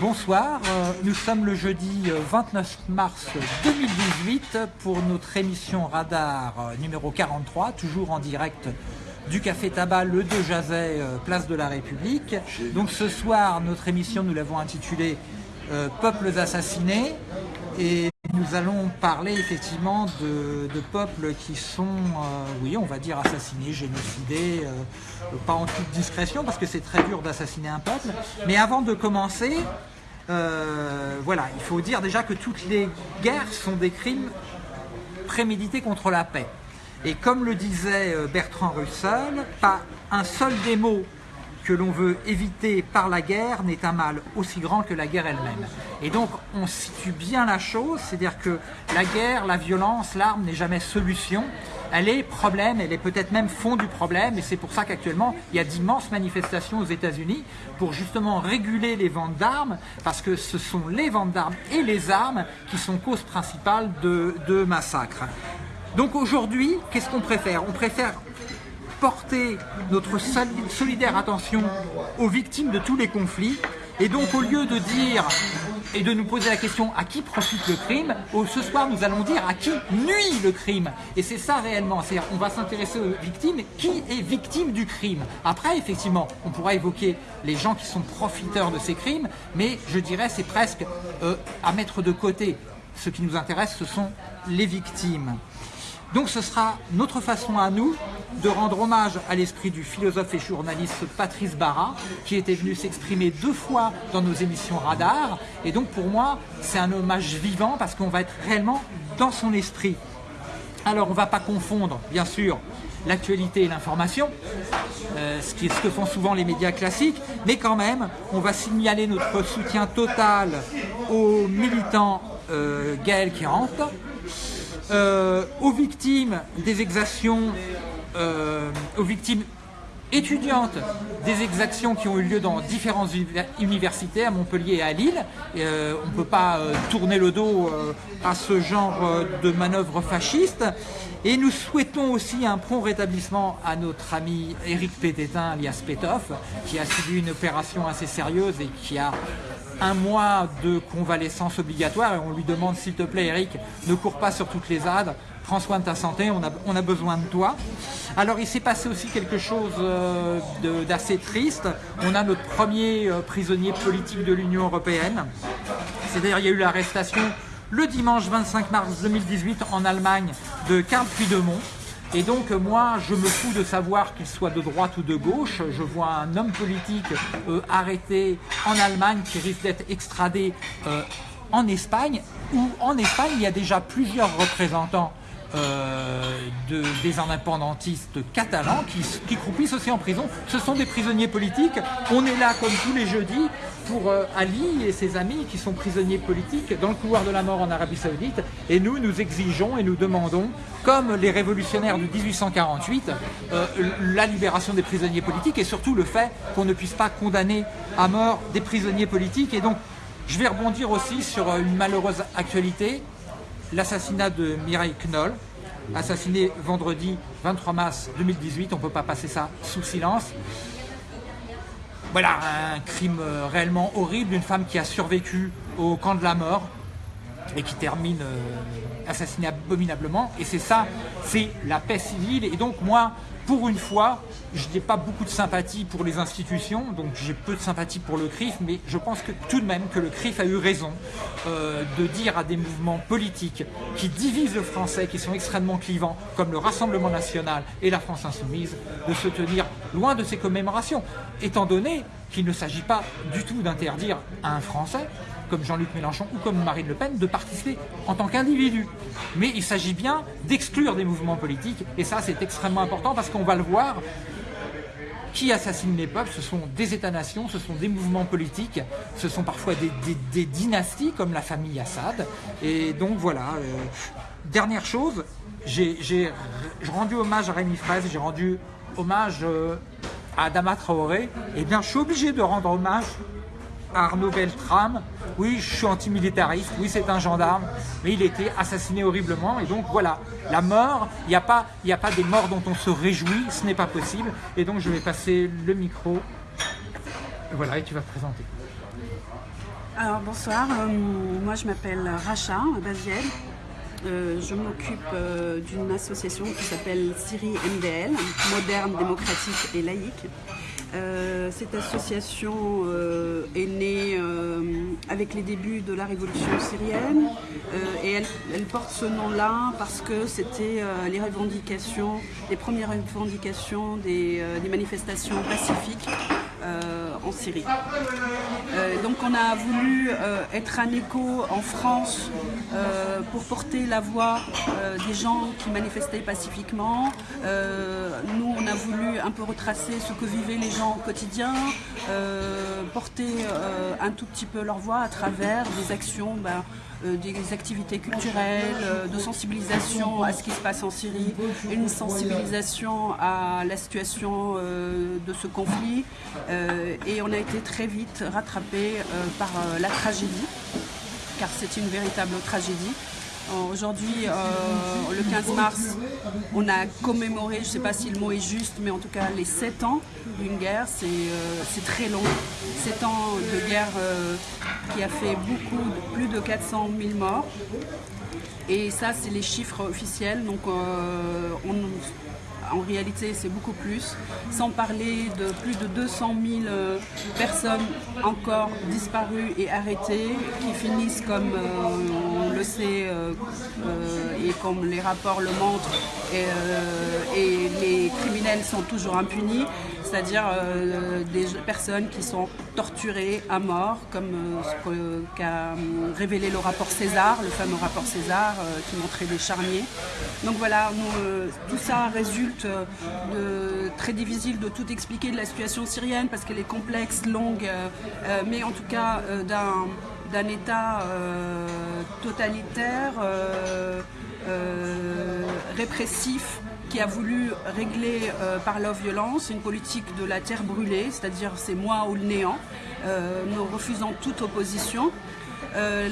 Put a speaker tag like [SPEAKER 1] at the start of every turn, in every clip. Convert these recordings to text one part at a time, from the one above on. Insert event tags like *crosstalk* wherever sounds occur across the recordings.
[SPEAKER 1] Bonsoir, euh, nous sommes le jeudi 29 mars 2018 pour notre émission Radar euh, numéro 43, toujours en direct du Café Tabac Le De Jazet, euh, place de la République. Donc ce soir, notre émission, nous l'avons intitulée Peuples assassinés et nous allons parler effectivement de, peuples qui sont, oui, on va dire assassinés, génocidés, pas en toute discrétion parce que c'est très dur d'assassiner un peuple. Mais avant de commencer, euh, voilà, il faut dire déjà que toutes les guerres sont des crimes prémédités contre la paix. Et comme le disait euh, Bertrand Russell, pas un seul des mots que l'on veut éviter par la guerre n'est un mal aussi grand que la guerre elle-même. Et donc on situe bien la chose, c'est-à-dire que la guerre, la violence, l'arme n'est jamais solution, elle est problème, elle est peut-être même fond du problème, et c'est pour ça qu'actuellement, il y a d'immenses manifestations aux États-Unis pour justement réguler les ventes d'armes, parce que ce sont les ventes d'armes et les armes qui sont cause principale de, de massacres. Donc aujourd'hui, qu'est-ce qu'on préfère? On préfère porter notre solidaire attention aux victimes de tous les conflits, et donc au lieu de dire et de nous poser la question à qui profite le crime, ce soir nous allons dire à qui nuit le crime. Et c'est ça réellement, c'est-à-dire on va s'intéresser aux victimes, qui est victime du crime? Après effectivement, on pourra évoquer les gens qui sont profiteurs de ces crimes, mais je dirais c'est presque euh, à mettre de côté. Ce qui nous intéresse, ce sont les victimes. Donc ce sera notre façon à nous de rendre hommage à l'esprit du philosophe et journaliste Patrice Barra, qui était venu s'exprimer deux fois dans nos émissions Radar. Et donc pour moi, c'est un hommage vivant parce qu'on va être réellement dans son esprit. Alors on ne va pas confondre, bien sûr, l'actualité et l'information, euh, ce, qui que font souvent les médias classiques, mais quand même, on va signaler notre soutien total aux militants euh, Gaël rentrent. Euh, aux victimes des exactions, euh, aux victimes étudiantes des exactions qui ont eu lieu dans différentes universités, à Montpellier et à Lille. Euh, on ne peut pas tourner le dos à ce genre de manœuvre fasciste. Et nous souhaitons aussi un prompt rétablissement à notre ami Éric Pététin, alias Pétoff, qui a subi une opération assez sérieuse et qui a un mois de convalescence obligatoire et on lui demande s'il te plaît Eric, ne cours pas sur toutes les âdes, prends soin de ta santé, on a, on a besoin de toi. Alors il s'est passé aussi quelque chose euh, d'assez triste, on a notre premier euh, prisonnier politique de l'Union Européenne, c'est-à-dire il y a eu l'arrestation le dimanche 25 mars 2018 en Allemagne de Karl Puigdemont, et donc moi, je me fous de savoir qu'il soit de droite ou de gauche. Je vois un homme politique euh, arrêté en Allemagne qui risque d'être extradé euh, en Espagne, où en Espagne, il y a déjà plusieurs représentants de, des indépendantistes catalans qui, qui, croupissent aussi en prison. Ce sont des prisonniers politiques. On est là comme tous les jeudis pour euh, Ali et ses amis qui sont prisonniers politiques dans le couloir de la mort en Arabie Saoudite. Et nous, nous exigeons et nous demandons, comme les révolutionnaires de 1848, euh, la libération des prisonniers politiques et surtout le fait qu'on ne puisse pas condamner à mort des prisonniers politiques. Et donc, je vais rebondir aussi sur une malheureuse actualité l'assassinat de Mireille Knoll, assassinée vendredi 23 mars 2018, on ne peut pas passer ça sous silence. Voilà, un crime euh, réellement horrible. D'une femme qui a survécu au camp de la mort et qui termine euh, assassinée abominablement. Et c'est ça, c'est la paix civile. Et donc moi, pour une fois, je n'ai pas beaucoup de sympathie pour les institutions, donc j'ai peu de sympathie pour le CRIF, mais je pense que tout de même que le CRIF a eu raison euh, de dire à des mouvements politiques qui divisent le français, qui sont extrêmement clivants, comme le Rassemblement National et la France Insoumise, de se tenir loin de ces commémorations, étant donné qu'il ne s'agit pas du tout d'interdire à un Français comme Jean-Luc Mélenchon ou comme Marine Le Pen, de participer en tant qu'individu. Mais il s'agit bien d'exclure des mouvements politiques, et ça c'est extrêmement important parce qu'on va le voir, qui assassinent les peuples, ce sont des États-nations, ce sont des mouvements politiques, ce sont parfois des, dynasties comme la famille Assad. Et donc voilà, euh, dernière chose, j'ai rendu hommage à Rémi Fraisse, j'ai rendu hommage euh, à Adama Traoré, eh bien je suis obligé de rendre hommage Arnaud Beltrame, oui, je suis antimilitariste, oui, c'est un gendarme, mais il était assassiné horriblement. Et donc voilà, la mort, il n'y a, pas, a pas des morts dont on se réjouit, ce n'est pas possible. Et donc je vais passer le micro. Voilà, et tu vas te présenter.
[SPEAKER 2] Alors bonsoir, moi je m'appelle Racha Baziel. je m'occupe d'une association qui s'appelle Syrie MDL, Moderne, Démocratique et Laïque. Euh, cette association euh, est née euh, avec les débuts de la révolution syrienne et elle, porte ce nom-là parce que c'était les revendications, les premières revendications des manifestations pacifiques en Syrie. Euh, donc on a voulu euh, être un écho en France pour porter la voix des gens qui manifestaient pacifiquement. nous, on a voulu un peu retracer ce que vivaient les gens au quotidien, porter un tout petit peu leur voix à travers des actions ben, euh, des activités culturelles, euh, de sensibilisation à ce qui se passe en Syrie, une sensibilisation à la situation euh, de ce conflit. Et on a été très vite rattrapé par la tragédie, car c'est une véritable tragédie. Aujourd'hui, euh, le 15 mars, on a commémoré, je ne sais pas si le mot est juste, mais en tout cas les 7 ans d'une guerre, c'est euh, très long. 7 ans de guerre euh, qui a fait beaucoup, plus de 400 000 morts. Et ça, c'est les chiffres officiels. Donc, on, en réalité c'est beaucoup plus, sans parler de plus de 200 000 euh, personnes encore disparues et arrêtées, qui finissent comme euh, on le sait euh, et comme les rapports le montrent, et les criminels sont toujours impunis c'est-à-dire euh, des personnes qui sont torturées à mort, comme euh, ce qu'a euh, révélé le rapport César, le fameux rapport César qui montrait des charniers. Donc voilà, tout ça résulte de très difficile de tout expliquer de la situation syrienne parce qu'elle est complexe, longue, mais en tout cas d'un État totalitaire, répressif, qui a voulu régler euh, par la violence une politique de la terre brûlée, c'est-à-dire c'est moi ou le néant, euh, nous refusant toute opposition. Euh,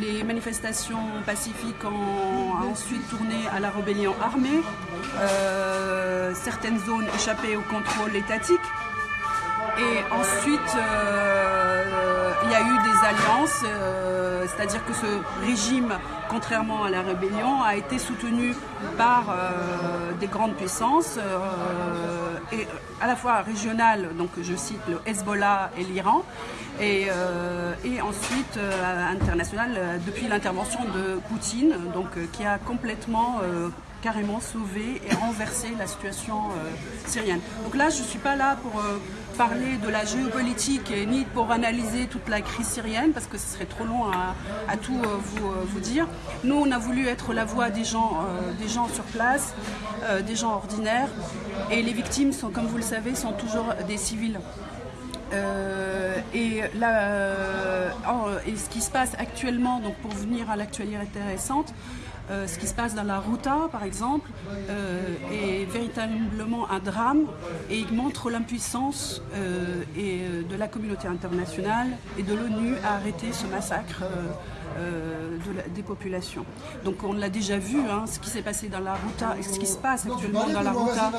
[SPEAKER 2] les manifestations pacifiques ont ensuite tourné à la rébellion armée. certaines zones échappaient au contrôle étatique. Et ensuite, il y a eu des alliances, c'est-à-dire que ce régime contrairement à la rébellion, a été soutenu par euh, des grandes puissances, euh, et à la fois régionales, donc je cite le Hezbollah et l'Iran, et, euh, ensuite international depuis l'intervention de Poutine, donc qui a complètement carrément sauver et renverser la situation euh, syrienne. Donc là, je ne suis pas là pour euh, parler de la géopolitique ni pour analyser toute la crise syrienne parce que ce serait trop long à, tout euh, vous, vous, dire. Nous, on a voulu être la voix des gens, des gens sur place, des gens ordinaires et les victimes, sont, comme vous le savez, sont toujours des civils. et, là, et ce qui se passe actuellement, donc pour venir à l'actualité récente, euh, ce qui se passe dans la Ruta, par exemple, euh, est véritablement un drame et il montre l'impuissance euh, de la communauté internationale et de l'ONU à arrêter ce massacre euh, des populations. Donc on l'a déjà vu, hein, ce qui s'est passé dans la Ruta, ce qui se passe actuellement dans la Ruta,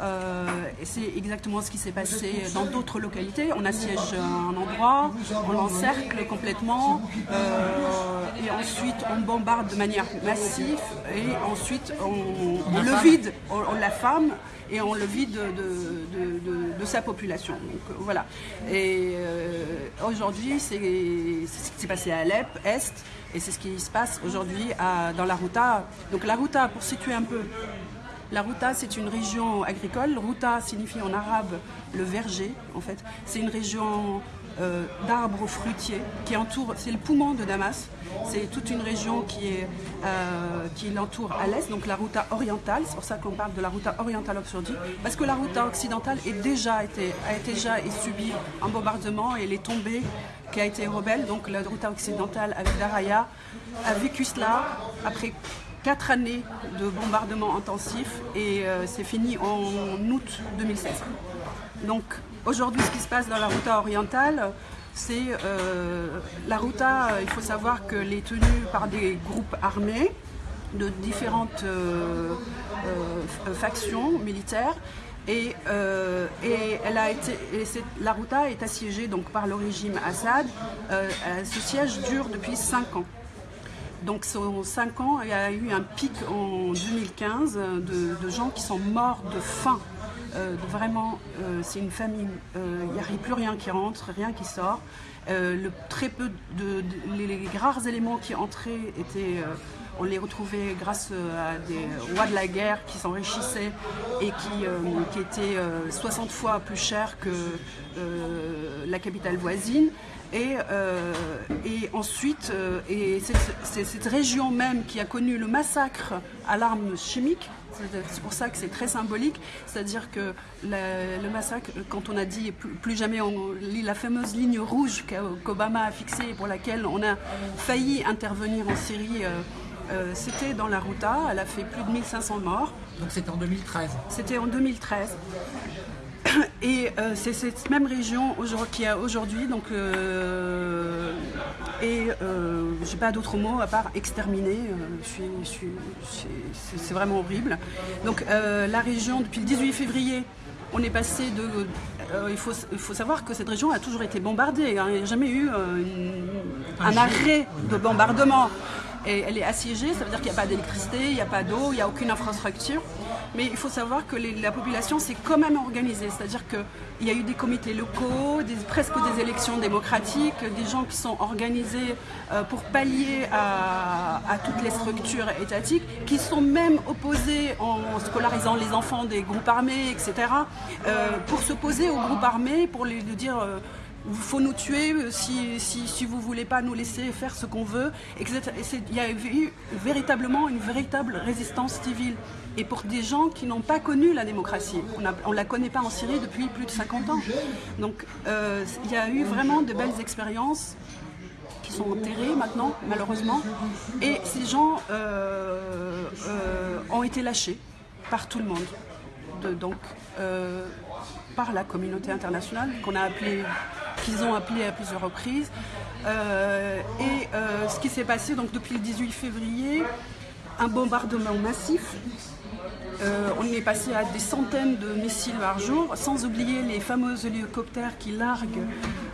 [SPEAKER 2] euh, c'est exactement ce qui s'est passé dans d'autres localités. On assiège un endroit, on l'encercle complètement, euh, et ensuite on bombarde de manière massive, et ensuite on, le vide, on, on la femme, et on le vide de, sa population. Donc voilà. Et euh, aujourd'hui, c'est ce qui s'est passé à Alep, Est, et c'est ce qui se passe aujourd'hui dans la Ruta. Donc la Ruta, pour situer un peu, la Ruta, c'est une région agricole. Ruta signifie en arabe le verger, en fait. C'est une région euh, d'arbres fruitiers qui entoure, c'est le poumon de Damas. C'est toute une région qui, euh, l'entoure à l'est, donc la route orientale. C'est pour ça qu'on parle de la route orientale occidentale, parce que la route occidentale est déjà été, a déjà subi un bombardement et elle est tombée, qui a été rebelle. Donc la route occidentale avec Daraya a vécu cela après quatre années de bombardement intensif et euh, c'est fini en août 2016. Donc aujourd'hui, ce qui se passe dans la route orientale, c'est euh, la Ruta, il faut savoir qu'elle est tenue par des groupes armés de différentes euh, euh, factions militaires Et, et, elle a été, et la Routa est assiégée donc, par le régime Assad. ce siège dure depuis 5 ans. Donc, sur 5 ans, il y a eu un pic en 2015 de, de gens qui sont morts de faim euh, vraiment, euh, c'est une famille, euh, il n'y a plus rien qui rentre, rien qui sort. le, très peu de, les, rares éléments qui entraient étaient on les retrouvait grâce à des rois de la guerre qui s'enrichissaient et qui étaient 60 fois plus chers que la capitale voisine. Et, et ensuite, et c'est cette région même qui a connu le massacre à l'arme chimique, c'est pour ça que c'est très symbolique. C'est-à-dire que le massacre, quand on a dit plus, jamais on lit la fameuse ligne rouge qu'Obama a fixée et pour laquelle on a failli intervenir en Syrie, euh, euh, c'était dans la Routa. Elle a fait plus de 1500 morts.
[SPEAKER 1] Donc c'était en 2013
[SPEAKER 2] C'était en 2013. Et euh, c'est cette même région qui a aujourd'hui, donc, euh, et euh, j'ai pas d'autres mots à part exterminer. c'est vraiment horrible. Donc la région, depuis le 18 février, on est passé de. il, faut, il, faut, savoir que cette région a toujours été bombardée. Hein. il n'y a jamais eu un arrêt de bombardement. Et elle est assiégée, ça veut dire qu'il n'y a pas d'électricité, il n'y a pas d'eau, il n'y a aucune infrastructure. Mais il faut savoir que la population s'est quand même organisée, c'est-à-dire qu'il y a eu des comités locaux, presque des élections démocratiques, des gens qui sont organisés euh, pour pallier à, toutes les structures étatiques, qui sont même opposés en scolarisant les enfants des groupes armés, etc., euh, pour s'opposer aux groupes armés, pour les dire... Euh, il faut nous tuer si, si, vous ne voulez pas nous laisser faire ce qu'on veut. Il y a eu véritablement une véritable résistance civile et pour des gens qui n'ont pas connu la démocratie. On ne la connaît pas en Syrie depuis plus de 50 ans. Donc euh, il y a eu vraiment de belles expériences qui sont enterrées maintenant, malheureusement. Et ces gens euh, euh, ont été lâchés par tout le monde. donc, par la communauté internationale, qu'on a appelé, qu'ils ont appelé à plusieurs reprises. et ce qui s'est passé donc depuis le 18 février, un bombardement massif euh, on est passé à des centaines de missiles par jour, sans oublier les fameux hélicoptères qui larguent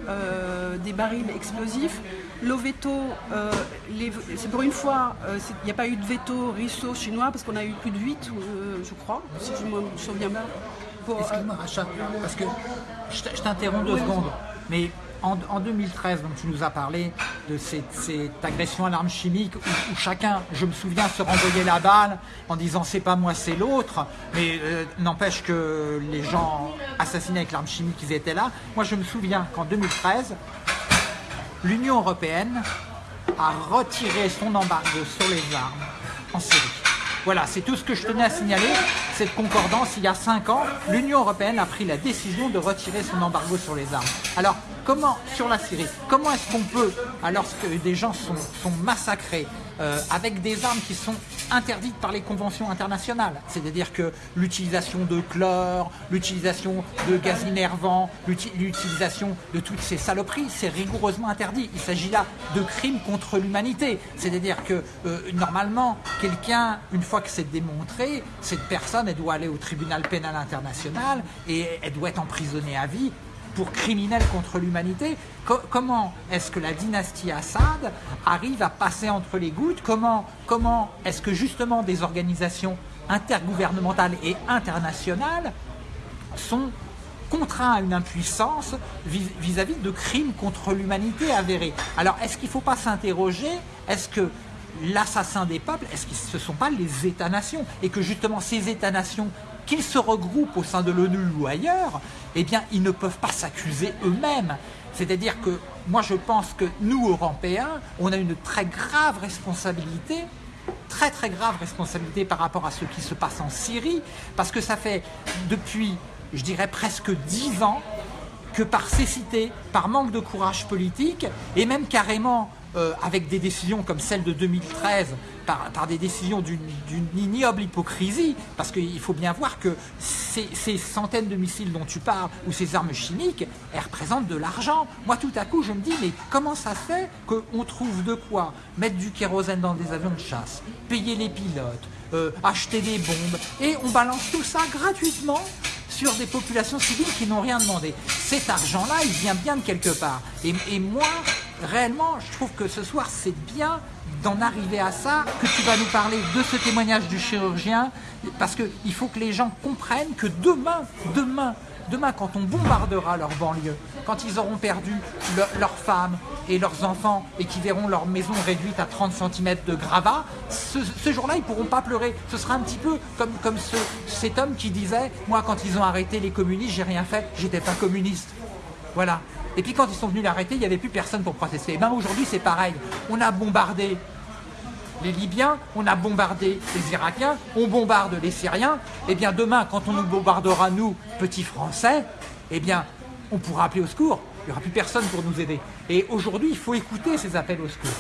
[SPEAKER 2] euh, des barils explosifs. Le veto, euh, c'est pour une fois, il n'y a pas eu de veto russo-chinois parce qu'on a eu plus de 8, je crois, si je me souviens bien.
[SPEAKER 1] Excuse-moi, parce que je t'interromps deux secondes, mais en, 2013, donc tu nous as parlé de cette, agression à l'arme chimique où, chacun, je me souviens, se renvoyait la balle en disant c'est pas moi, c'est l'autre. Mais euh, n'empêche que les gens assassinés avec l'arme chimique, ils étaient là. Moi, je me souviens qu'en 2013, l'Union européenne a retiré son embargo sur les armes en Syrie. Voilà, c'est tout ce que je tenais à signaler. Cette concordance, il y a cinq ans, l'Union européenne a pris la décision de retirer son embargo sur les armes. Alors, comment, sur la Syrie, comment est-ce qu'on peut, alors que des gens sont, sont massacrés, euh, avec des armes qui sont interdites par les conventions internationales. C'est-à-dire que l'utilisation de chlore, l'utilisation de gaz innervant, l'utilisation de toutes ces saloperies, c'est rigoureusement interdit. Il s'agit là de crimes contre l'humanité. C'est-à-dire que euh, normalement, quelqu'un, une fois que c'est démontré, cette personne, elle doit aller au tribunal pénal international et elle doit être emprisonnée à vie pour criminels contre l'humanité. comment est-ce que la dynastie Assad arrive à passer entre les gouttes? Comment, est-ce que justement des organisations intergouvernementales et internationales sont contraints à une impuissance vis-à-vis -vis de crimes contre l'humanité avérés? Alors, est-ce qu'il ne faut pas s'interroger Est-ce que l'assassin des peuples, est-ce que ce ne sont pas les États-nations? Et que justement ces États-nations qu'ils se regroupent au sein de l'ONU ou ailleurs, eh bien, ils ne peuvent pas s'accuser eux-mêmes. C'est-à-dire que moi, je pense que nous, Européens, on a une très grave responsabilité très très grave responsabilité par rapport à ce qui se passe en Syrie, parce que ça fait depuis, je dirais presque dix ans, que par cécité, par manque de courage politique, et même carrément euh, avec des décisions comme celle de 2013, par, des décisions d'une ignoble hypocrisie, parce qu'il faut bien voir que ces, centaines de missiles dont tu parles, ou ces armes chimiques, elles représentent de l'argent. Moi, tout à coup, je me dis, mais comment ça fait qu'on trouve de quoi mettre du kérosène dans des avions de chasse, payer les pilotes, euh, acheter des bombes, et on balance tout ça gratuitement sur des populations civiles qui n'ont rien demandé. Cet argent-là, il vient bien de quelque part. Et, et moi, réellement, je trouve que ce soir, c'est bien d'en arriver à ça, que tu vas nous parler de ce témoignage du chirurgien, parce qu'il faut que les gens comprennent que demain, demain, demain, quand on bombardera leur banlieue, quand ils auront perdu leurs femmes et leurs enfants et qu'ils verront leur maison réduite à 30 cm de gravats, ce, jour-là, ils ne pourront pas pleurer. Ce sera un petit peu comme, comme ce, cet homme qui disait « Moi, quand ils ont arrêté les communistes, j'ai rien fait, j'étais pas communiste. » Voilà. Et puis quand ils sont venus l'arrêter, il n'y avait plus personne pour protester. Et ben aujourd'hui, c'est pareil. On a bombardé les Libyens, on a bombardé les Irakiens, on bombarde les Syriens. Et eh bien demain, quand on nous bombardera, nous, petits Français, eh bien, on pourra appeler au secours. Il n'y aura plus personne pour nous aider. Et aujourd'hui, il faut écouter ces appels au secours.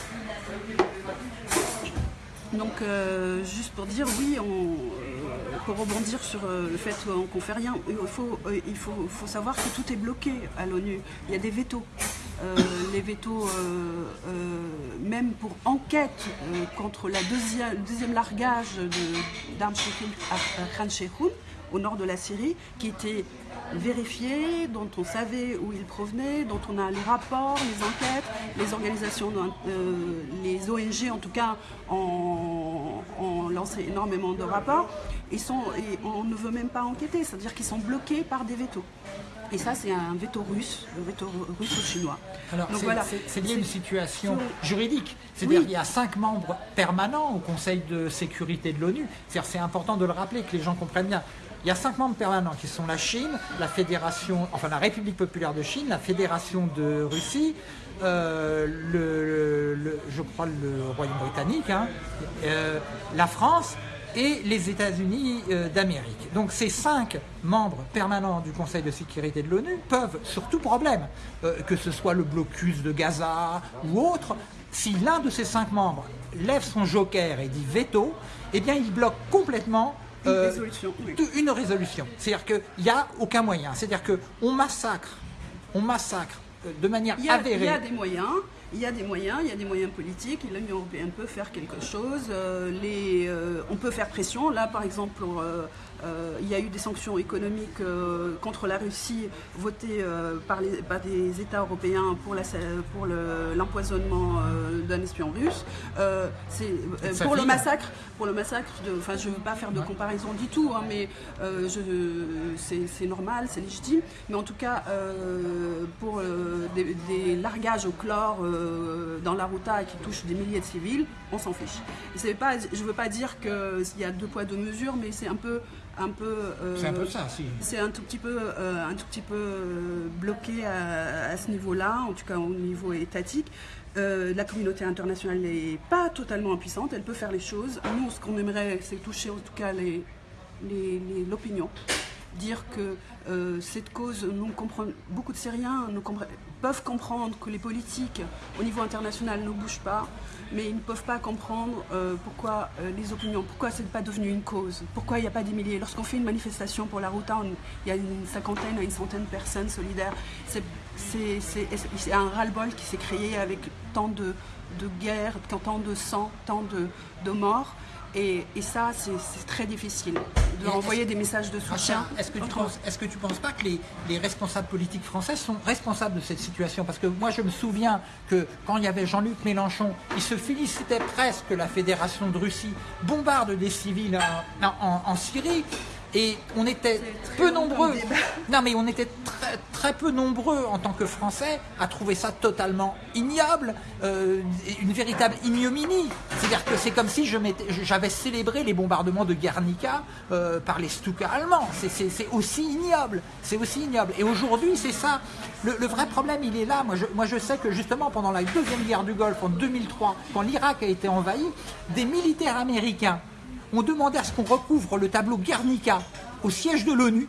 [SPEAKER 2] Donc, euh, juste pour dire, oui, on, pour rebondir sur euh, le fait qu'on ne fait rien, il, faut, euh, il faut, faut, savoir que tout est bloqué à l'ONU. Il y a des vétos. Euh, les vétos, même pour enquête contre la deuxième, le deuxième largage d'armes à Khan au nord de la Syrie, qui était vérifié, dont on savait où il provenait, dont on a les rapports, les enquêtes, les organisations, les ONG en tout cas ont, ont lancé énormément de rapports et, sont, et on ne veut même pas enquêter, c'est-à-dire qu'ils sont bloqués par des vétos. Et ça, c'est un veto russe, le veto russo-chinois.
[SPEAKER 1] Alors, c'est lié à une situation juridique. C'est-à-dire qu'il y a cinq membres permanents au Conseil de sécurité de l'ONU. C'est important de le rappeler, que les gens comprennent bien. Il y a cinq membres permanents qui sont la Chine, la Fédération, enfin la République populaire de Chine, la Fédération de Russie, euh, je crois le Royaume britannique, hein, euh, la France et les États-Unis euh, d'Amérique. Donc ces cinq membres permanents du Conseil de sécurité de l'ONU peuvent, sur tout problème, que ce soit le blocus de Gaza ou autre, si l'un de ces cinq membres lève son joker et dit veto, eh bien il bloque complètement
[SPEAKER 2] une euh, résolution.
[SPEAKER 1] Une résolution. C'est-à-dire qu'il n'y a aucun moyen. C'est-à-dire qu'on massacre, on massacre de manière avérée.
[SPEAKER 2] Il y a des moyens il y a des moyens, il y a des moyens politiques, l'Union européenne peut faire quelque chose, euh, les, euh, on peut faire pression. Là, par exemple, euh, il y a eu des sanctions économiques contre la Russie votées par, les, des États européens pour l'empoisonnement d'un espion russe. pour le massacre, pour le massacre, de, enfin, je ne veux pas faire de comparaison du tout, hein, mais c'est normal, c'est légitime. Mais en tout cas, pour des, des, largages au chlore euh, dans la Ruta qui touche des milliers de civils, on s'en fiche. Pas, je ne veux pas dire qu'il y a deux poids, deux mesures, mais c'est un peu...
[SPEAKER 1] Un peu, euh, c'est un peu ça, si.
[SPEAKER 2] C'est un tout petit peu, euh, un tout petit peu bloqué à, ce niveau-là, en tout cas au niveau étatique. la communauté internationale n'est pas totalement impuissante, elle peut faire les choses. Nous, ce qu'on aimerait, c'est toucher en tout cas l'opinion. Les, dire que cette cause, nous comprenons, beaucoup de Syriens nous peuvent comprendre que les politiques au niveau international ne bougent pas, mais ils ne peuvent pas comprendre euh, pourquoi euh, les opinions, pourquoi ce n'est pas devenu une cause, pourquoi il n'y a pas des milliers? Lorsqu'on fait une manifestation pour la route, il y a une cinquantaine à une centaine de personnes solidaires. C'est un ras-le-bol qui s'est créé avec tant de, guerres, tant de sang, tant de morts. Et, ça, c'est très difficile de envoyer des messages de soutien.
[SPEAKER 1] Est-ce que, tu penses, est que tu penses pas que les, responsables politiques français sont responsables de cette situation? Parce que moi, je me souviens que quand il y avait Jean-Luc Mélenchon, il se félicitait presque que la Fédération de Russie bombarde des civils en Syrie. Et on était peu nombreux. Non, mais on était très, très, peu nombreux en tant que Français à trouver ça totalement ignoble, euh, une véritable ignominie. C'est-à-dire que c'est comme si j'avais célébré les bombardements de Guernica euh, par les Stuka allemands. C'est aussi ignoble. C'est aussi ignoble. Et aujourd'hui, c'est ça. Le, vrai problème, il est là. Moi je, moi, je sais que justement, pendant la deuxième guerre du Golfe, en 2003, quand l'Irak a été envahi, des militaires américains ont demandé à ce qu'on recouvre le tableau Guernica au siège de l'ONU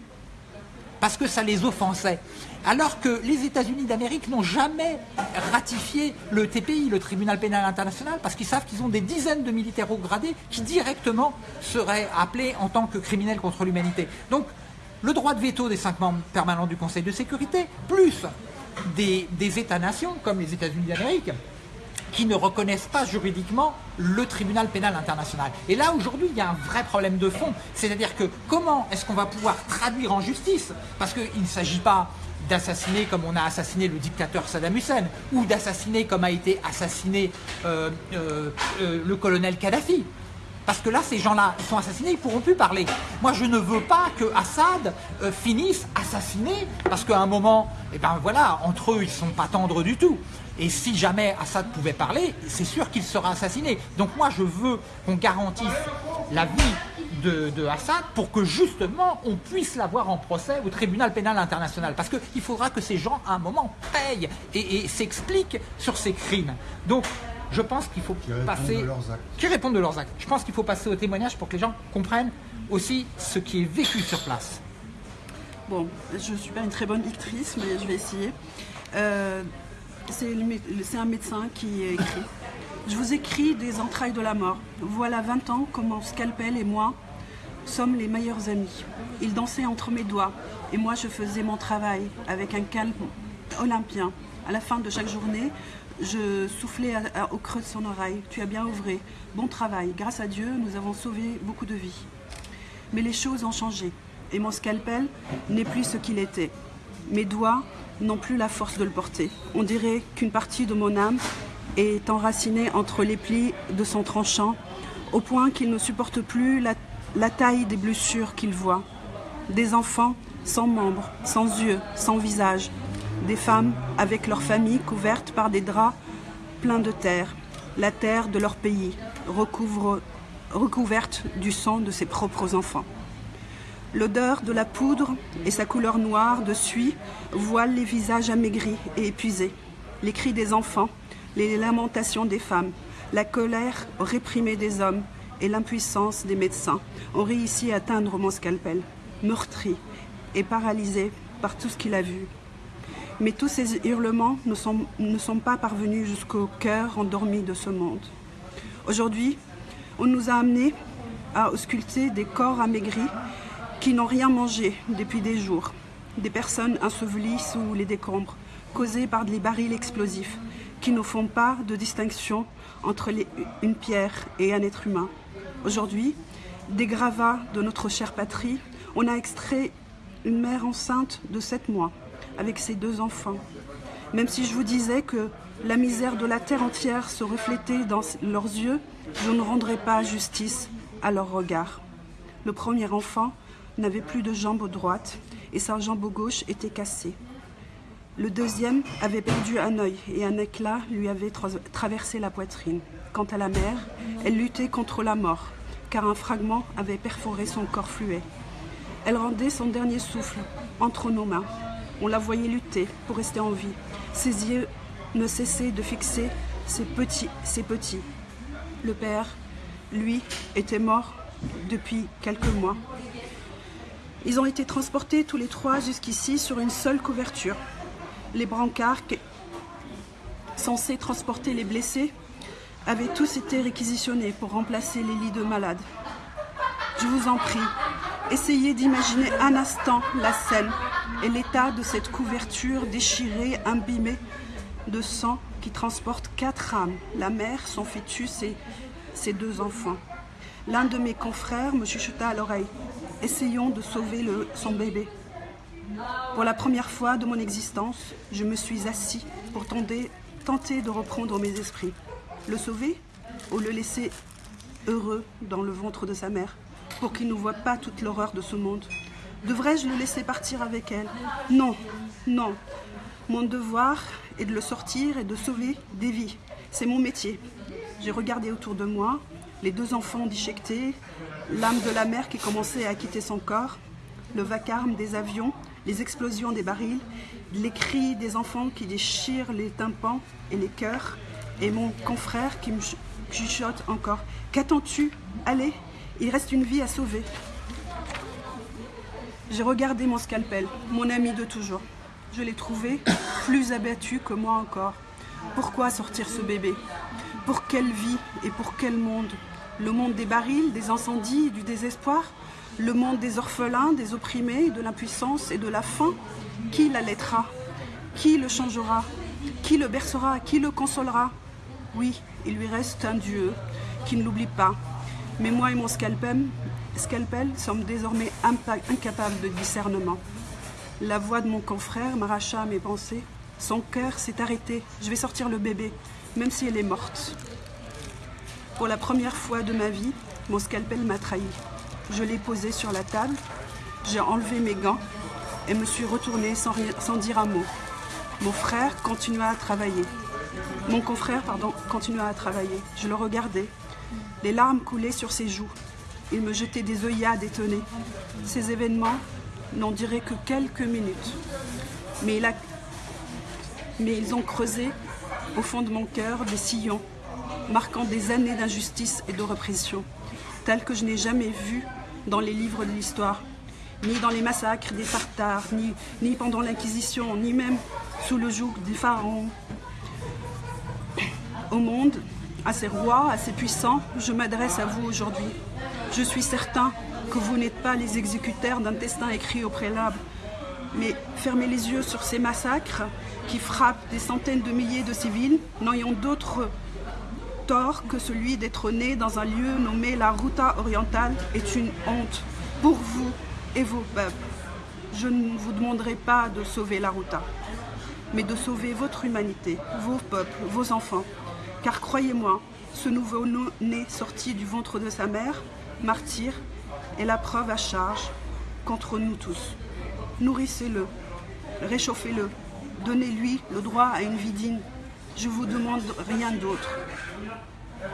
[SPEAKER 1] parce que ça les offensait. Alors que les États-Unis d'Amérique n'ont jamais ratifié le TPI, le Tribunal pénal international, parce qu'ils savent qu'ils ont des dizaines de militaires haut gradés qui directement seraient appelés en tant que criminels contre l'humanité. Donc, le droit de veto des cinq membres permanents du Conseil de sécurité, plus des, des États-nations, comme les États-Unis d'Amérique, qui ne reconnaissent pas juridiquement le tribunal pénal international. Et là, aujourd'hui, il y a un vrai problème de fond. C'est-à-dire que comment est-ce qu'on va pouvoir traduire en justice? Parce qu'il ne s'agit pas d'assassiner comme on a assassiné le dictateur Saddam Hussein, ou d'assassiner comme a été assassiné euh, euh, euh, le colonel Kadhafi. Parce que là, ces gens-là, sont assassinés, ils ne pourront plus parler. Moi, je ne veux pas que Assad finisse assassiné, parce qu'à un moment, eh ben voilà, entre eux, ils ne sont pas tendres du tout. Et si jamais Assad pouvait parler, c'est sûr qu'il sera assassiné. Donc moi, je veux qu'on garantisse la vie de, Assad pour que justement on puisse l'avoir en procès au tribunal pénal international. Parce qu'il faudra que ces gens à un moment payent et, s'expliquent sur ces crimes. Donc je pense qu'il faut passer... Qui répondent de leurs actes. Je pense qu'il faut passer au témoignage pour que les gens comprennent aussi ce qui est vécu sur place.
[SPEAKER 2] Bon, je ne suis pas une très bonne lectrice, mais je vais essayer. Euh, c'est un médecin qui écrit. Je vous écris des entrailles de la mort. Voilà 20 ans mon scalpel et moi sommes les meilleurs amis. Il dansait entre mes doigts et moi je faisais mon travail avec un calme olympien. À la fin de chaque journée, je soufflais au creux de son oreille. Tu as bien ouvré. Bon travail. Grâce à Dieu, nous avons sauvé beaucoup de vies. Mais les choses ont changé et mon scalpel n'est plus ce qu'il était. Mes doigts n'ont plus la force de le porter. On dirait qu'une partie de mon âme est enraciné entre les plis de son tranchant, au point qu'il ne supporte plus la, taille des blessures qu'il voit. Des enfants sans membres, sans yeux, sans visage. Des femmes avec leur famille couvertes par des draps pleins de terre, la terre de leur pays, recouverte du sang de ses propres enfants. L'odeur de la poudre et sa couleur noire de suie voilent les visages amaigris et épuisés. Les cris des enfants, les lamentations des femmes, la colère réprimée des hommes et l'impuissance des médecins ont réussi à atteindre mon scalpel, meurtri et paralysé par tout ce qu'il a vu. Mais tous ces hurlements ne sont, pas parvenus jusqu'au cœur endormi de ce monde. Aujourd'hui, on nous a amenés à ausculter des corps amaigris qui n'ont rien mangé depuis des jours, des personnes ensevelies sous les décombres, causées par des barils explosifs, qui ne font pas de distinction entre une pierre et un être humain. Aujourd'hui, des gravats de notre chère patrie, on a extrait une mère enceinte de sept mois avec ses deux enfants. Même si je vous disais que la misère de la terre entière se reflétait dans leurs yeux, je ne rendrais pas justice à leur regard. Le premier enfant n'avait plus de jambe droite et sa jambe gauche était cassée. Le deuxième avait perdu un œil et un éclat lui avait traversé la poitrine. Quant à la mère, elle luttait contre la mort, car un fragment avait perforé son corps fluet. Elle rendait son dernier souffle entre nos mains. On la voyait lutter pour rester en vie. Ses yeux ne cessaient de fixer ses petits, ses petits. Le père, lui, était mort depuis quelques mois. Ils ont été transportés tous les trois jusqu'ici sur une seule couverture les brancards censés transporter les blessés avaient tous été réquisitionnés pour remplacer les lits de malades. Je vous en prie, essayez d'imaginer un instant la scène et l'état de cette couverture déchirée, imbibée de sang qui transporte quatre âmes, la mère, son fœtus et ses deux enfants. L'un de mes confrères me chuchota à l'oreille. Essayons de sauver son bébé. Pour la première fois de mon existence, je me suis assis pour tenter, de reprendre mes esprits. Le sauver ou le laisser heureux dans le ventre de sa mère pour qu'il ne voit pas toute l'horreur de ce monde? Devrais-je le laisser partir avec elle? Non, non. Mon devoir est de le sortir et de sauver des vies. C'est mon métier. J'ai regardé autour de moi, les deux enfants déchiquetés, l'âme de la mère qui commençait à quitter son corps, le vacarme des avions les explosions des barils, les cris des enfants qui déchirent les tympans et les cœurs, et mon confrère qui me chuchote encore. Qu'attends-tu? Allez, il reste une vie à sauver. J'ai regardé mon scalpel, mon ami de toujours. Je l'ai trouvé plus abattu que moi encore. Pourquoi sortir ce bébé? Pour quelle vie et pour quel monde? Le monde des barils, des incendies, du désespoir le monde des orphelins, des opprimés, de l'impuissance et de la faim, qui l'allaitera Qui le changera? Qui le bercera? Qui le consolera? Oui, il lui reste un Dieu qui ne l'oublie pas. Mais moi et mon scalpel, scalpel sommes désormais incapables de discernement. La voix de mon confrère m'arracha à mes pensées. Son cœur s'est arrêté. Je vais sortir le bébé, même si elle est morte. Pour la première fois de ma vie, mon scalpel m'a trahi. Je l'ai posé sur la table, j'ai enlevé mes gants et me suis retournée sans, dire un mot. Mon frère continua à travailler. Mon confrère, pardon, continua à travailler. Je le regardais. Les larmes coulaient sur ses joues. Il me jetait des œillades étonnées. Ces événements n'en diraient que quelques minutes. Mais ils ont creusé au fond de mon cœur des sillons, marquant des années d'injustice et de répression, telles que je n'ai jamais vues dans les livres de l'histoire, ni dans les massacres des Tartares, ni, pendant l'Inquisition, ni même sous le joug des pharaons. Au monde, à ces rois, à ces puissants, je m'adresse à vous aujourd'hui. Je suis certain que vous n'êtes pas les exécuteurs d'un destin écrit au préalable, mais fermez les yeux sur ces massacres qui frappent des centaines de milliers de civils, n'ayant d'autre tort que celui d'être né dans un lieu nommé la Ruta orientale est une honte pour vous et vos peuples. Je ne vous demanderai pas de sauver la Ruta, mais de sauver votre humanité, vos peuples, vos enfants. Car croyez-moi, ce nouveau-né sorti du ventre de sa mère, martyr, est la preuve à charge contre nous tous. Nourrissez-le, réchauffez-le, donnez-lui le droit à une vie digne. Je vous demande rien d'autre.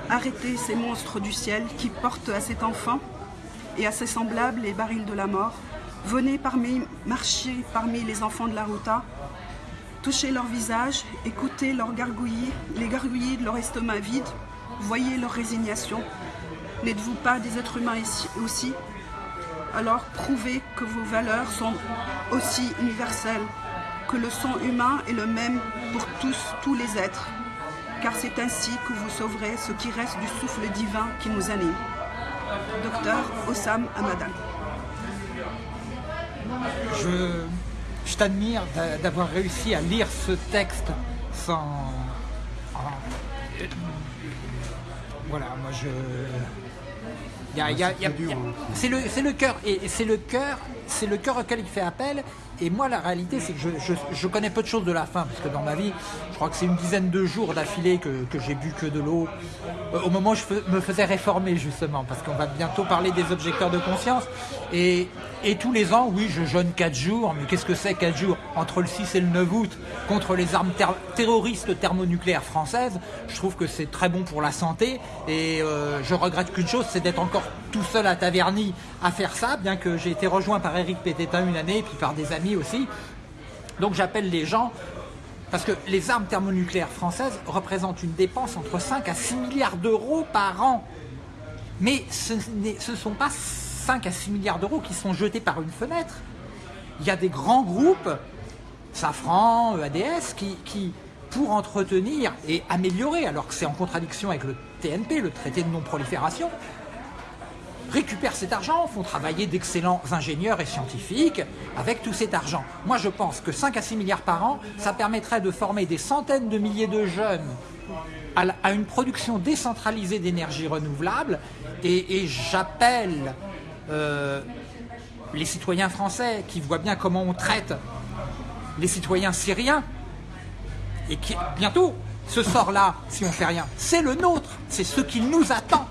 [SPEAKER 2] Arrêtez ces monstres du ciel qui portent à cet enfant et à ses semblables les barils de la mort. Venez parmi, marcher parmi les enfants de la Ruta, touchez leur visage, écoutez leurs gargouillis, les gargouillis de leur estomac vide, voyez leur résignation. N'êtes-vous pas des êtres humains aussi? Alors prouvez que vos valeurs sont aussi universelles, que le sang humain est le même pour tous, tous les êtres, car c'est ainsi que vous sauverez ce qui reste du souffle divin qui nous anime. Docteur Osam Amadan.
[SPEAKER 1] Je, je t'admire d'avoir réussi à lire ce texte sans... Voilà, moi je... C'est le, le cœur, et c'est le cœur, c'est le cœur auquel il fait appel. Et moi, la réalité, c'est que je, connais peu de choses de la faim, parce que dans ma vie, je crois que c'est une dizaine de jours d'affilée que, j'ai bu que de l'eau. Euh, au moment où je me faisais réformer, justement, parce qu'on va bientôt parler des objecteurs de conscience. Et, tous les ans, oui, je jeûne 4 jours, mais qu'est-ce que c'est 4 jours? Entre le 6 et le 9 août, contre les armes terroristes thermonucléaires françaises, je trouve que c'est très bon pour la santé. Et euh, je regrette qu'une chose, c'est d'être encore tout seul à Taverny à faire ça, bien que j'ai été rejoint par Eric Pététin une année, puis par des amis aussi. Donc j'appelle les gens, parce que les armes thermonucléaires françaises représentent une dépense entre 5 à 6 milliards d'euros par an. Mais ce ne sont pas 5 à 6 milliards d'euros qui sont jetés par une fenêtre. Il y a des grands groupes, Safran, EADS, qui pour entretenir et améliorer, alors que c'est en contradiction avec le TNP, le traité de non-prolifération, récupèrent cet argent, font travailler d'excellents ingénieurs et scientifiques avec tout cet argent. Moi, je pense que 5 à 6 milliards par an, ça permettrait de former des centaines de milliers de jeunes à, une production décentralisée d'énergie renouvelable. Et, j'appelle euh, les citoyens français qui voient bien comment on traite les citoyens syriens et qui, bientôt, ce sort-là, si on fait rien, c'est le nôtre, c'est ce qui nous attend.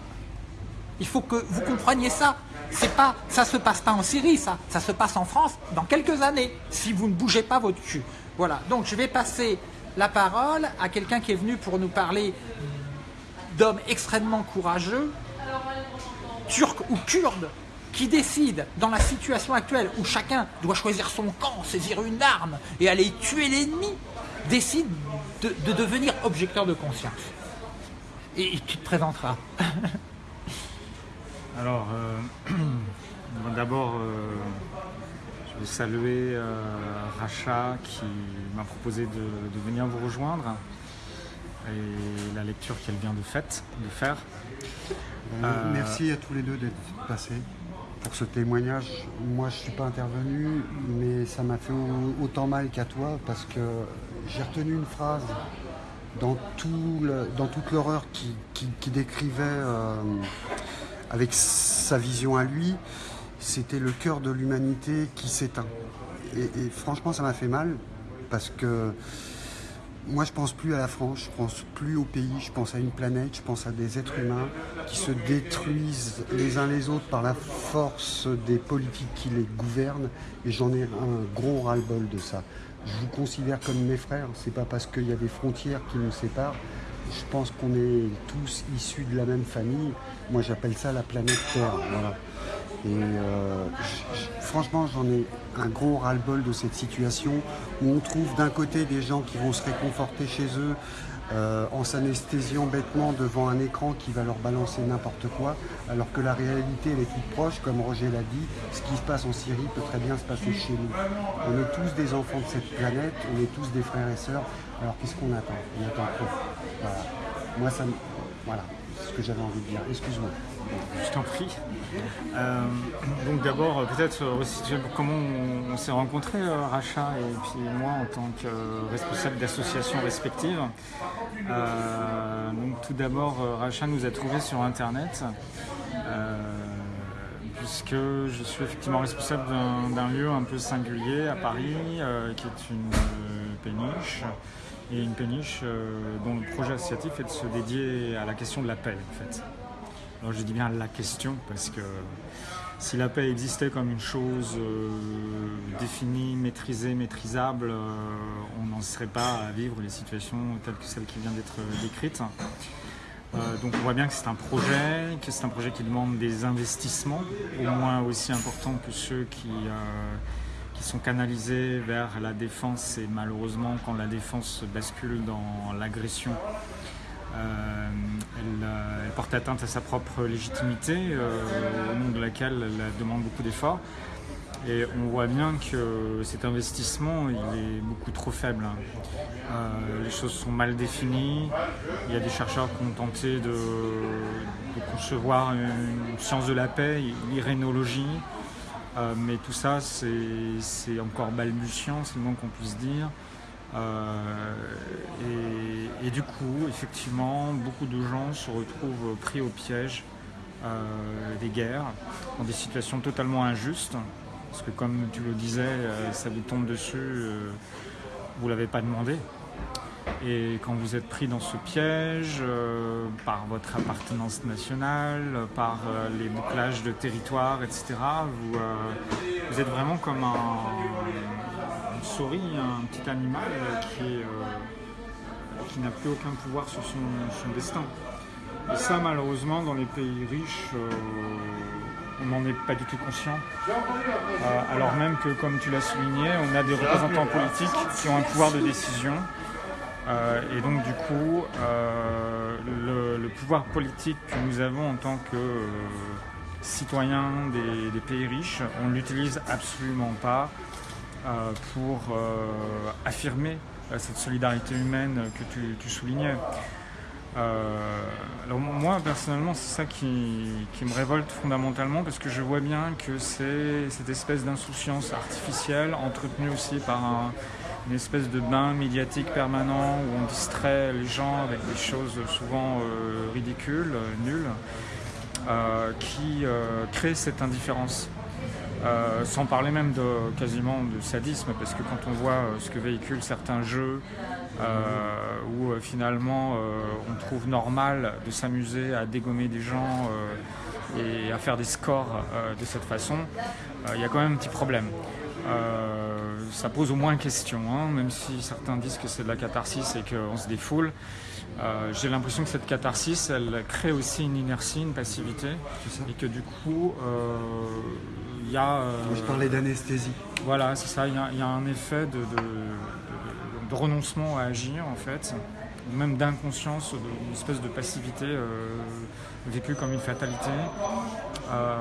[SPEAKER 1] Il faut que vous compreniez ça. C'est pas, ça se passe pas en Syrie, ça. Ça se passe en France dans quelques années, si vous ne bougez pas votre cul. Voilà. Donc je vais passer la parole à quelqu'un qui est venu pour nous parler d'hommes extrêmement courageux, turcs ou kurdes, qui décident, dans la situation actuelle où chacun doit choisir son camp, saisir une arme et aller tuer l'ennemi, décident de, devenir objecteur de conscience. Et tu te présenteras. *laughs*
[SPEAKER 3] Alors, euh, *clears throat* d'abord, euh, je veux saluer euh, Racha qui m'a proposé de, venir vous rejoindre et la lecture qu'elle vient de, de faire.
[SPEAKER 4] merci à tous les deux d'être passés pour ce témoignage. Moi, je ne suis pas intervenu, mais ça m'a fait autant mal qu'à toi parce que j'ai retenu une phrase dans, tout dans toute l'horreur qu'il décrivait euh, avec sa vision à lui, c'était le cœur de l'humanité qui s'éteint. Et, franchement, ça m'a fait mal parce que moi, je pense plus à la France, je pense plus au pays, je pense à une planète, je pense à des êtres humains qui se détruisent les uns les autres par la force des politiques qui les gouvernent. Et j'en ai un gros ras-le-bol de ça. Je vous considère comme mes frères, c'est pas parce qu'il y a des frontières qui nous séparent. Je pense qu'on est tous issus de la même famille. Moi, j'appelle ça la planète Terre. Voilà. Et euh, franchement, j'en ai un gros ras-le-bol de cette situation où on trouve d'un côté des gens qui vont se réconforter chez eux euh, en s'anesthésiant bêtement devant un écran qui va leur balancer n'importe quoi, alors que la réalité est toute proche, comme Roger l'a dit, ce qui se passe en Syrie peut très bien se passer chez nous. On est tous des enfants de cette planète, on est tous des frères et sœurs, alors qu'est-ce qu'on attend? On attend trop. Voilà. Moi, ça, voilà, c'est ce que j'avais envie de dire. Excuse-moi.
[SPEAKER 3] Je t'en prie. Euh, donc d'abord, peut-être comment on, s'est rencontrés, euh, Racha et puis moi, en tant que responsable d'associations respectives. Euh, donc tout d'abord, Racha nous a trouvés sur Internet. puisque je suis effectivement responsable d'un lieu un peu singulier à Paris, qui est une péniche, et une péniche dont le projet associatif est de se dédier à la question de la paix en fait. Alors je dis bien la question parce que si la paix existait comme une chose euh, définie, maîtrisée, maîtrisable, euh, on n'en serait pas à vivre les situations telles que celle qui vient d'être décrite. Euh, donc on voit bien que c'est un projet, que c'est un projet qui demande des investissements, au moins aussi importants que ceux qui, qui sont canalisés vers la défense et malheureusement quand la défense bascule dans l'agression, euh, euh, elle, porte atteinte à sa propre légitimité, euh, au nom de laquelle elle demande beaucoup d'efforts. Et on voit bien que cet investissement, il est beaucoup trop faible. les choses sont mal définies. Il y a des chercheurs qui ont tenté de, concevoir une science de la paix, l'irénologie. mais tout ça, c'est encore balbutiant, c'est le moins qu'on puisse dire. Euh, et, du coup, effectivement, beaucoup de gens se retrouvent pris au piège euh, des guerres, dans des situations totalement injustes, parce que comme tu le disais, euh, ça vous tombe dessus, vous ne l'avez pas demandé. Et quand vous êtes pris dans ce piège, par votre appartenance nationale, par les bouclages de territoire, etc., vous, vous êtes vraiment comme un, une souris, un petit animal qui, euh, n'a plus aucun pouvoir sur son, destin. Et ça, malheureusement, dans les pays riches, euh, on n'en est pas du tout conscient. Euh, alors même que, comme tu l'as souligné, on a des représentants politiques qui ont un pouvoir de décision. Et donc, du coup, le, pouvoir politique que nous avons en tant que citoyens des, pays riches, on ne l'utilise absolument pas euh, pour euh, affirmer euh, cette solidarité humaine que tu, soulignais. alors moi personnellement c'est ça qui, me révolte fondamentalement parce que je vois bien que c'est cette espèce d'insouciance artificielle entretenue aussi par une espèce de bain médiatique permanent où on distrait les gens avec des choses souvent ridicules, nulles, qui crée cette indifférence. Euh, sans parler même de quasiment de sadisme, parce que quand on voit euh, ce que véhiculent certains jeux, euh, où finalement on trouve normal de s'amuser à dégommer des gens et à faire des scores de cette façon, il y a quand même un petit problème. Ça pose au moins question, hein, même si certains disent que c'est de la catharsis et qu'on se défoule. J'ai l'impression que cette catharsis, elle crée aussi une inertie, une passivité, et que du coup,
[SPEAKER 4] il y a, euh, je parlais d'anesthésie.
[SPEAKER 3] Voilà, c'est ça. Il y, a, un effet de, renoncement à agir, en fait, même d'inconscience, d'une espèce de passivité euh, vécue comme une fatalité. Euh,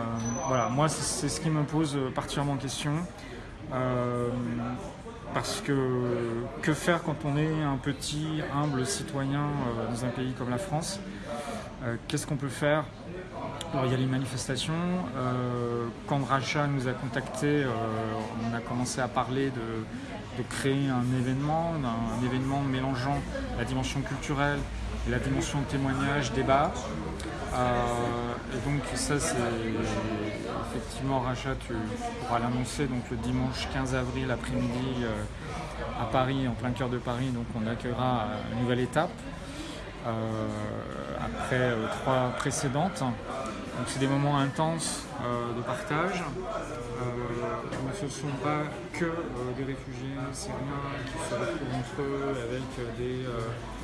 [SPEAKER 3] voilà, moi, c'est ce qui me pose particulièrement question. Parce que que faire quand on est un petit, humble citoyen dans un pays comme la France? Qu'est-ce qu'on peut faire? Alors, il y a les manifestations. quand Racha nous a contactés, on a commencé à parler de, créer un événement, un, événement mélangeant la dimension culturelle la dimension témoignage, débat. et donc ça c'est effectivement Racha, tu pourras l'annoncer donc le dimanche 15 avril après-midi à Paris, en plein cœur de Paris, donc on accueillera une nouvelle étape euh, après euh, trois précédentes. Donc c'est des moments intenses euh, de partage. Ce ne sont pas que des réfugiés syriens qui se retrouvent entre eux avec des,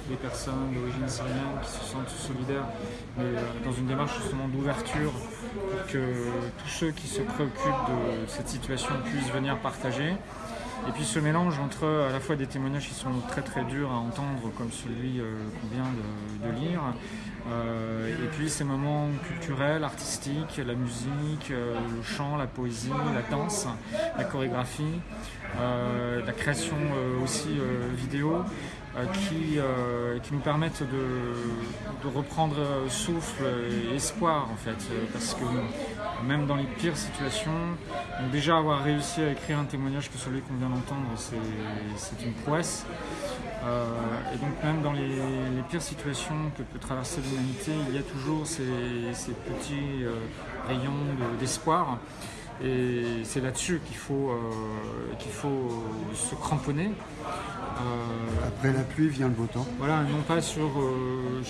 [SPEAKER 3] des personnes d'origine syrienne qui se sentent solidaires, mais dans une démarche justement d'ouverture pour que tous ceux qui se préoccupent de cette situation puissent venir partager. Et puis ce mélange entre à la fois des témoignages qui sont très très durs à entendre, comme celui euh, qu'on vient de, lire, euh, et puis ces moments culturels, artistiques, la musique, euh, le chant, la poésie, la danse, la chorégraphie, la création aussi vidéo, qui, euh, qui nous permettent de, reprendre souffle et espoir en fait. Parce que même dans les pires situations, déjà avoir réussi à écrire un témoignage que celui qu'on vient d'entendre, c'est une prouesse. Euh, et donc même dans les, pires situations que peut traverser l'humanité, il y a toujours ces, petits rayons d'espoir. Et c'est là-dessus qu'il faut, qu'il faut se cramponner.
[SPEAKER 4] Euh, Après la pluie vient le beau temps.
[SPEAKER 3] Voilà, non pas sur, euh,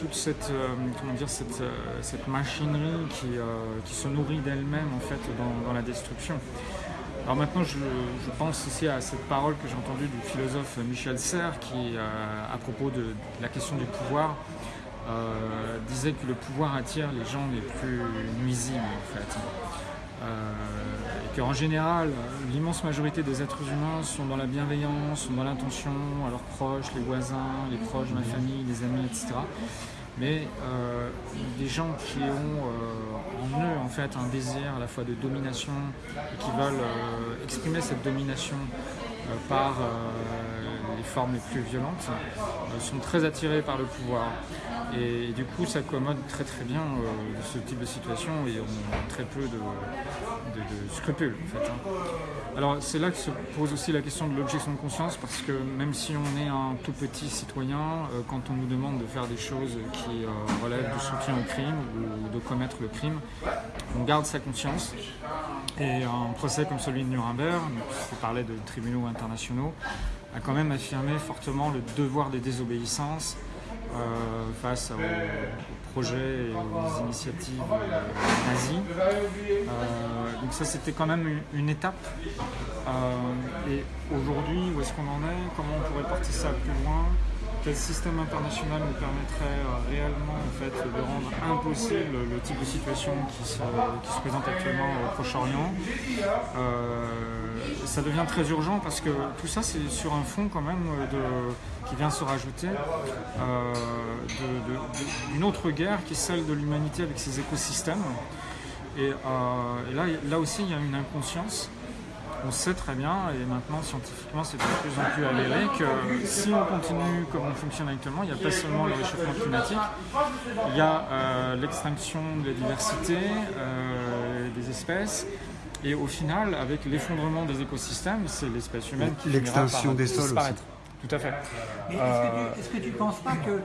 [SPEAKER 3] toute cette, euh, comment dire, cette, cette machinerie qui, qui, se nourrit d'elle-même en fait dans, la destruction. Alors maintenant, je, pense ici à cette parole que j'ai entendue du philosophe Michel Serres qui, à propos de, la question du pouvoir, disait que le pouvoir attire les gens les plus nuisibles en fait. Euh, et qu'en général, l'immense majorité des êtres humains sont dans la bienveillance, sont dans l'intention à leurs proches, les voisins, les proches de ma famille, les amis, etc. Mais euh, des gens qui ont euh, en eux fait un désir à la fois de domination et qui veulent exprimer cette domination par formes les plus violentes sont très attirés par le pouvoir. Et, du coup, ça commode très très bien euh, ce type de situation et on a très peu de, scrupules en fait. Hein. Alors c'est là que se pose aussi la question de l'objection de conscience parce que même si on est un tout petit citoyen, euh, quand on nous demande de faire des choses qui euh, relèvent du soutien au crime ou de commettre le crime, on garde sa conscience. Et un procès comme celui de Nuremberg, qui parlait de tribunaux internationaux, a quand même affirmé fortement le devoir des désobéissances euh, face aux, projets et aux initiatives euh, nazies. Euh, donc ça c'était quand même une, étape. et aujourd'hui, où est-ce qu'on en est? Comment on pourrait porter ça plus loin? Quel système international nous permettrait réellement en fait, de rendre impossible le type de situation qui se, présente actuellement au Proche-Orient? Ça devient très urgent parce que tout ça c'est sur un fond quand même qui vient se rajouter euh, d'une autre guerre qui est celle de l'humanité avec ses écosystèmes. Et, euh, là, là aussi il y a une inconscience. On sait très bien, et maintenant scientifiquement c'est de plus en plus avéré, que si on continue comme on fonctionne actuellement, il n'y a pas seulement le réchauffement climatique, il y a euh, l'extinction de la diversité des espèces, et au final, avec l'effondrement des écosystèmes, c'est l'espèce humaine qui
[SPEAKER 4] L'extinction des sols
[SPEAKER 3] disparaître. Tout à fait.
[SPEAKER 1] est-ce que, tu ne penses pas que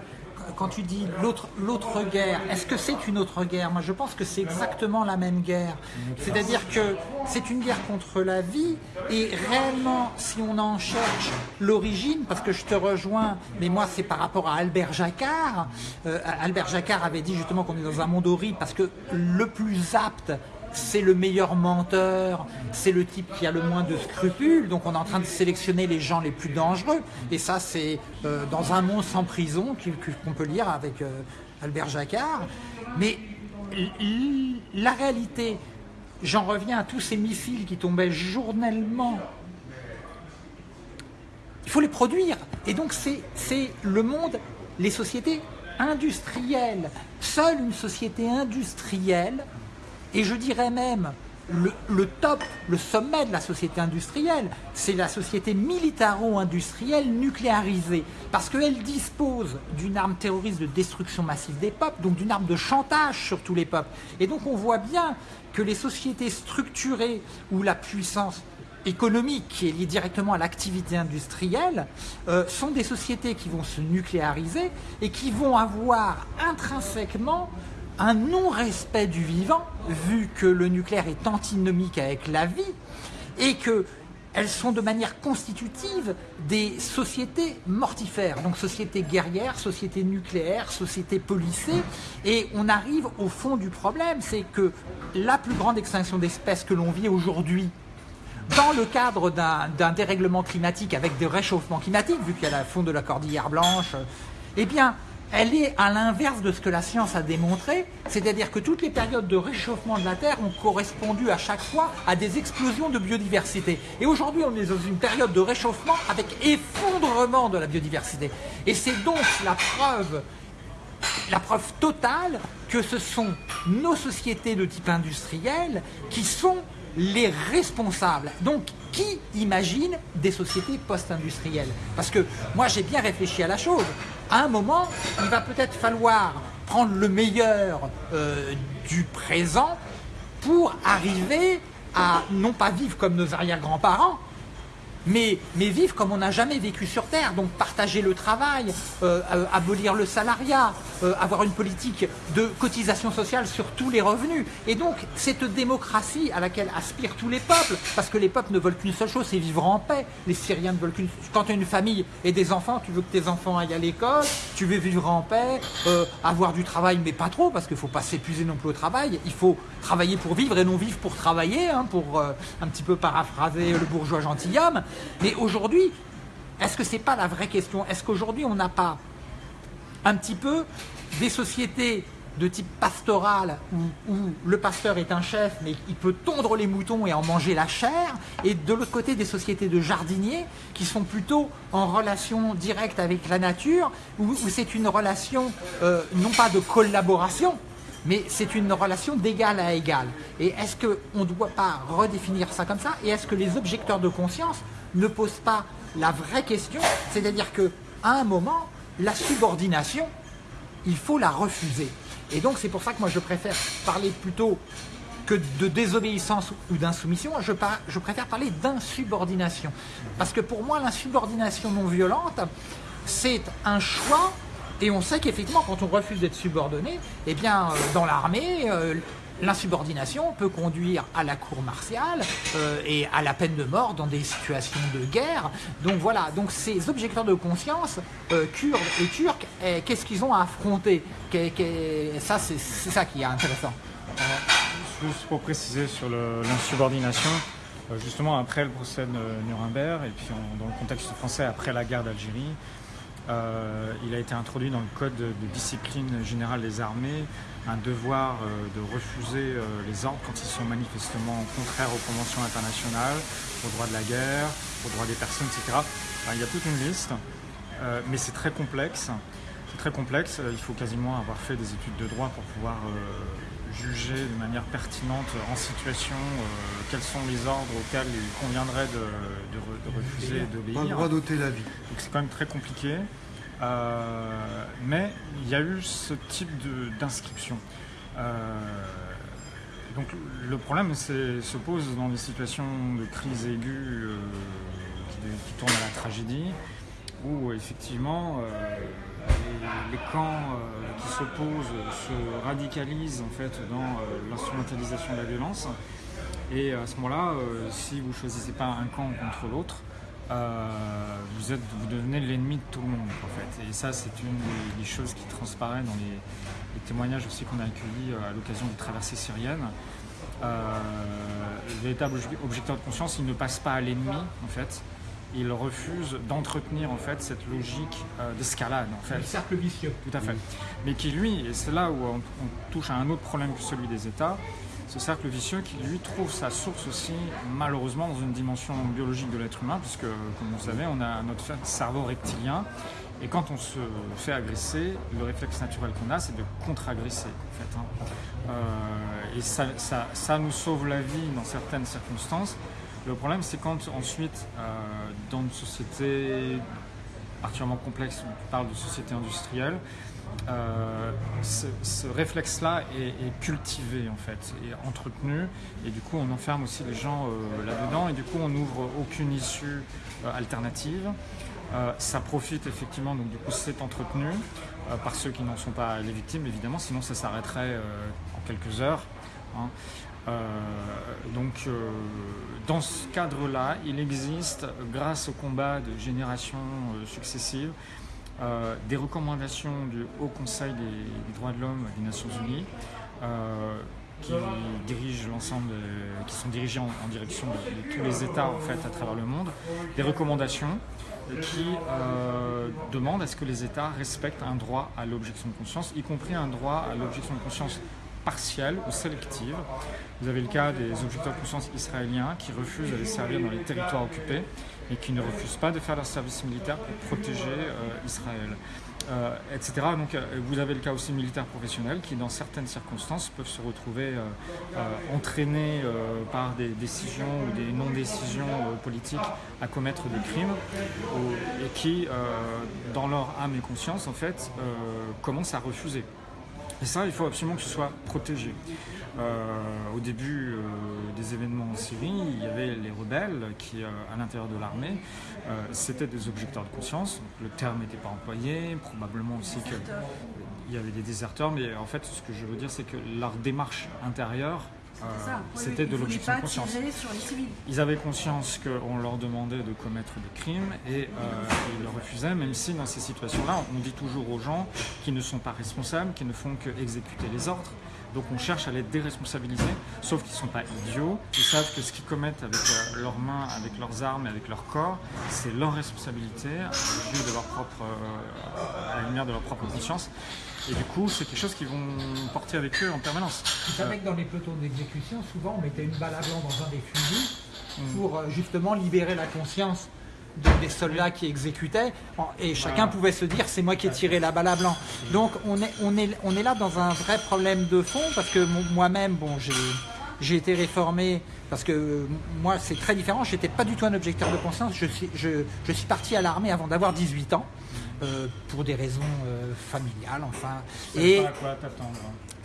[SPEAKER 1] quand tu dis l'autre guerre, est-ce que c'est une autre guerre? Moi, je pense que c'est exactement la même guerre. C'est-à-dire que c'est une guerre contre la vie, et réellement, si on en cherche l'origine, parce que je te rejoins, mais moi, c'est par rapport à Albert Jacquard. Euh, Albert Jacquard avait dit justement qu'on est dans un monde horrible, parce que le plus apte c'est le meilleur menteur, c'est le type qui a le moins de scrupules, donc on est en train de sélectionner les gens les plus dangereux. Et ça, c'est euh, dans un monde sans prison qu'on peut lire avec euh, Albert Jacquard. Mais la réalité, j'en reviens à tous ces missiles qui tombaient journellement. Il faut les produire. Et donc c'est le monde, les sociétés industrielles. Seule une société industrielle et je dirais même le, top, le sommet de la société industrielle, c'est la société militaro-industrielle nucléarisée, parce qu'elle dispose d'une arme terroriste de destruction massive des peuples, donc d'une arme de chantage sur tous les peuples. Et donc on voit bien que les sociétés structurées où la puissance économique qui est liée directement à l'activité industrielle euh, sont des sociétés qui vont se nucléariser et qui vont avoir intrinsèquement un non-respect du vivant, vu que le nucléaire est antinomique avec la vie, et que elles sont de manière constitutive des sociétés mortifères, donc sociétés guerrières, sociétés nucléaires, sociétés policées, et on arrive au fond du problème, c'est que la plus grande extinction d'espèces que l'on vit aujourd'hui, dans le cadre d'un dérèglement climatique avec des réchauffements climatiques, vu qu'il y a la fond de la cordillère blanche, eh bien, elle est à l'inverse de ce que la science a démontré, c'est-à-dire que toutes les périodes de réchauffement de la Terre ont correspondu à chaque fois à des explosions de biodiversité. Et aujourd'hui, on est dans une période de réchauffement avec effondrement de la biodiversité. Et c'est donc la preuve, la preuve totale que ce sont nos sociétés de type industriel qui sont les responsables. Donc, qui imagine des sociétés post-industrielles Parce que moi, j'ai bien réfléchi à la chose. À un moment, il va peut-être falloir prendre le meilleur euh, du présent pour arriver à non pas vivre comme nos arrière-grands-parents, mais, vivre comme on n'a jamais vécu sur Terre, donc partager le travail, euh, euh, abolir le salariat, euh, avoir une politique de cotisation sociale sur tous les revenus. Et donc cette démocratie à laquelle aspirent tous les peuples, parce que les peuples ne veulent qu'une seule chose, c'est vivre en paix. Les Syriens ne veulent qu'une... Quand tu as une famille et des enfants, tu veux que tes enfants aillent à l'école, tu veux vivre en paix, avoir du travail, mais pas trop, parce qu'il ne faut pas s'épuiser non plus au travail. Il faut travailler pour vivre et non vivre pour travailler, hein, pour un petit peu paraphraser le bourgeois gentilhomme. Mais aujourd'hui, est-ce que ce n'est pas la vraie question? Est-ce qu'aujourd'hui, on n'a pas un petit peu des sociétés de type pastoral où, le pasteur est un chef mais il peut tondre les moutons et en manger la chair et de l'autre côté des sociétés de jardiniers qui sont plutôt en relation directe avec la nature où, c'est une relation euh, non pas de collaboration mais c'est une relation d'égal à égal. Et est-ce qu'on ne doit pas redéfinir ça comme ça? Et est-ce que les objecteurs de conscience ne posent pas la vraie question C'est-à-dire qu'à un moment, la subordination, il faut la refuser. Et donc c'est pour ça que moi je préfère parler plutôt que de désobéissance ou d'insoumission, je, je préfère parler d'insubordination. Parce que pour moi, l'insubordination non violente, c'est un choix et on sait qu'effectivement, quand on refuse d'être subordonné, eh bien, euh, dans l'armée, euh, l'insubordination peut conduire à la cour martiale euh, et à la peine de mort dans des situations de guerre. Donc voilà, donc ces objecteurs de conscience, kurdes et turcs, eh, qu'est-ce qu'ils ont à affronter? Ça, c'est ça qui est intéressant.
[SPEAKER 3] juste pour préciser sur l'insubordination, justement après le procès de Nuremberg, et puis dans le contexte français après la guerre d'Algérie, euh, il a été introduit dans le code de, discipline générale des armées un devoir euh, de refuser euh, les ordres quand ils sont manifestement contraires aux conventions internationales, aux droits de la guerre, aux droits des personnes, etc. il y a toute une liste, mais c'est très complexe. C'est très complexe. Il faut quasiment avoir fait des études de droit pour pouvoir juger de manière pertinente en situation quels sont les ordres auxquels il conviendrait de, refuser d'obéir.
[SPEAKER 4] Pas le droit d'ôter la vie.
[SPEAKER 3] c'est quand même très compliqué. Euh, mais il y a eu ce type d'inscription. Euh, donc le problème se pose dans des situations de crise aiguë euh, qui, tournent à la tragédie, où effectivement les, camps qui s'opposent se radicalisent en fait dans l'instrumentalisation de la violence. Et à ce moment-là, si vous ne choisissez pas un camp contre l'autre, euh, vous, êtes, vous devenez l'ennemi de tout le monde en fait. Et ça c'est une des, choses qui transparaît dans les, témoignages aussi qu'on a accueillis euh, à l'occasion des traversées syriennes. Euh, le véritable objecteur de conscience, il ne passe pas à l'ennemi en fait. Il refuse d'entretenir en fait cette logique d'escalade en fait. Le
[SPEAKER 1] cercle vicieux.
[SPEAKER 3] Tout à fait. Mais qui lui, et c'est là où on touche à un autre problème que celui des États, ce cercle vicieux qui lui trouve sa source aussi malheureusement dans une dimension biologique de l'être humain, puisque comme vous savez, on a notre cerveau reptilien Et quand on se fait agresser, le réflexe naturel qu'on a, c'est de contre-agresser. En fait, hein. euh, et ça, ça, nous sauve la vie dans certaines circonstances. Le problème, c'est quand ensuite, euh, dans une société particulièrement complexe, on parle de société industrielle, euh, ce, réflexe-là est, cultivé en fait, et entretenu, et du coup on enferme aussi les gens euh, là-dedans, et du coup on n'ouvre aucune issue alternative. ça profite effectivement, donc du coup c'est entretenu par ceux qui n'en sont pas les victimes évidemment, sinon ça s'arrêterait en quelques heures. Hein. Donc, dans ce cadre-là, il existe, grâce au combat de générations successives, euh, des recommandations du Haut Conseil des, droits de l'homme des Nations Unies euh, qui dirigent l'ensemble, qui sont dirigés en, direction de, tous les États en fait à travers le monde, des recommandations qui euh, demandent à ce que les États respectent un droit à l'objection de conscience, y compris un droit à l'objection de conscience partielle ou sélective. Vous avez le cas des objecteurs de conscience israéliens qui refusent d'aller servir dans les territoires occupés et qui ne refusent pas de faire leur service militaire pour protéger euh, Israël. Euh, etc. Donc euh, vous avez le cas aussi militaires professionnels qui dans certaines circonstances peuvent se retrouver entraînés par des décisions ou des non-décisions politiques à commettre des crimes et qui dans leur âme et conscience en fait commencent à refuser. Et ça, il faut absolument que ce soit protégé. Euh, au début euh, des événements en Syrie, il y avait les rebelles qui, euh, à l'intérieur de l'armée, c'était des objecteurs de conscience. Le terme n'était pas employé, probablement aussi qu'il y avait des déserteurs, mais en fait, ce que je veux dire, c'est que leur démarche intérieure c'était de l'objection de conscience. Ils avaient conscience qu'on leur demandait de commettre des crimes et ils le refusaient, même si dans ces situations-là, on dit toujours aux gens qui ne sont pas responsables, qui ne font que exécuter les ordres. Donc on cherche à les déresponsabiliser, sauf qu'ils ne sont pas idiots. Ils savent que ce qu'ils commettent avec euh, leurs mains, avec leurs armes et avec leur corps, c'est leur responsabilité, de leur propre, euh, à la lumière de leur propre conscience. Et du coup, c'est quelque chose qu'ils vont porter avec eux en permanence.
[SPEAKER 1] Vous savez que dans les pelotons d'exécution, souvent on mettait une balle à blanc dans un des fusils mm. pour euh, justement libérer la conscience des soldats qui exécutaient, et chacun pouvait se dire c'est moi qui ai tiré la balle à blanc. Donc on est, on est, on est là dans un vrai problème de fond, parce que moi-même, bon, j'ai été réformé, parce que moi c'est très différent, j'étais pas du tout un objecteur de conscience, je suis, je, je suis parti à l'armée avant d'avoir 18 ans. Euh, pour des raisons euh, familiales, enfin.
[SPEAKER 3] Et à quoi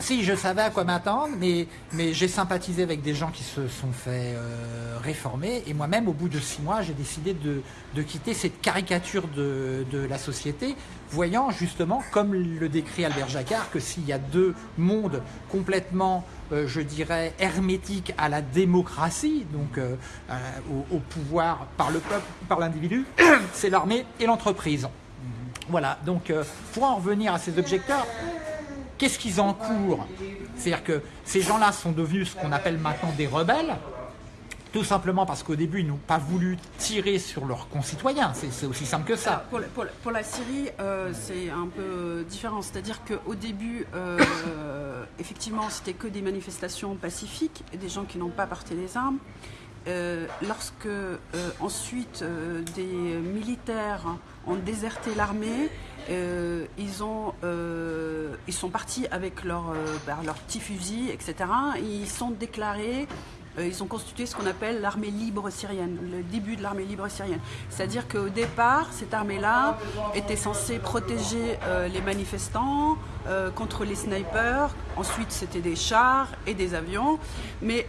[SPEAKER 1] si, je savais à quoi m'attendre, mais, mais j'ai sympathisé avec des gens qui se sont fait euh, réformer. Et moi-même, au bout de six mois, j'ai décidé de, de, quitter cette caricature de, de, la société, voyant justement, comme le décrit Albert Jacquard, que s'il y a deux mondes complètement, je dirais, hermétiques à la démocratie, donc au, au, pouvoir par le peuple, par l'individu, *coughs* c'est l'armée et l'entreprise. Voilà, donc euh, pour en revenir à ces objecteurs, qu'est-ce qu'ils encourent? C'est-à-dire que ces gens-là sont devenus ce qu'on appelle maintenant des rebelles, tout simplement parce qu'au début, ils n'ont pas voulu tirer sur leurs concitoyens. C'est aussi simple que ça.
[SPEAKER 2] pour, la, Syrie, euh, c'est un peu différent. C'est-à-dire qu'au début, euh, effectivement, c'était que des manifestations pacifiques, des gens qui n'ont pas porté les armes. Lorsque ensuite des militaires ont déserté l'armée, ils, ont, ils sont partis avec leurs bah, leur petits fusils, etc. Ils sont déclarés euh, ils ont constitué ce qu'on appelle l'armée libre syrienne, le début de l'armée libre syrienne. C'est-à-dire qu'au départ, cette armée-là était censée protéger euh, les manifestants euh, contre les snipers. Ensuite, c'était des chars et des avions. Mais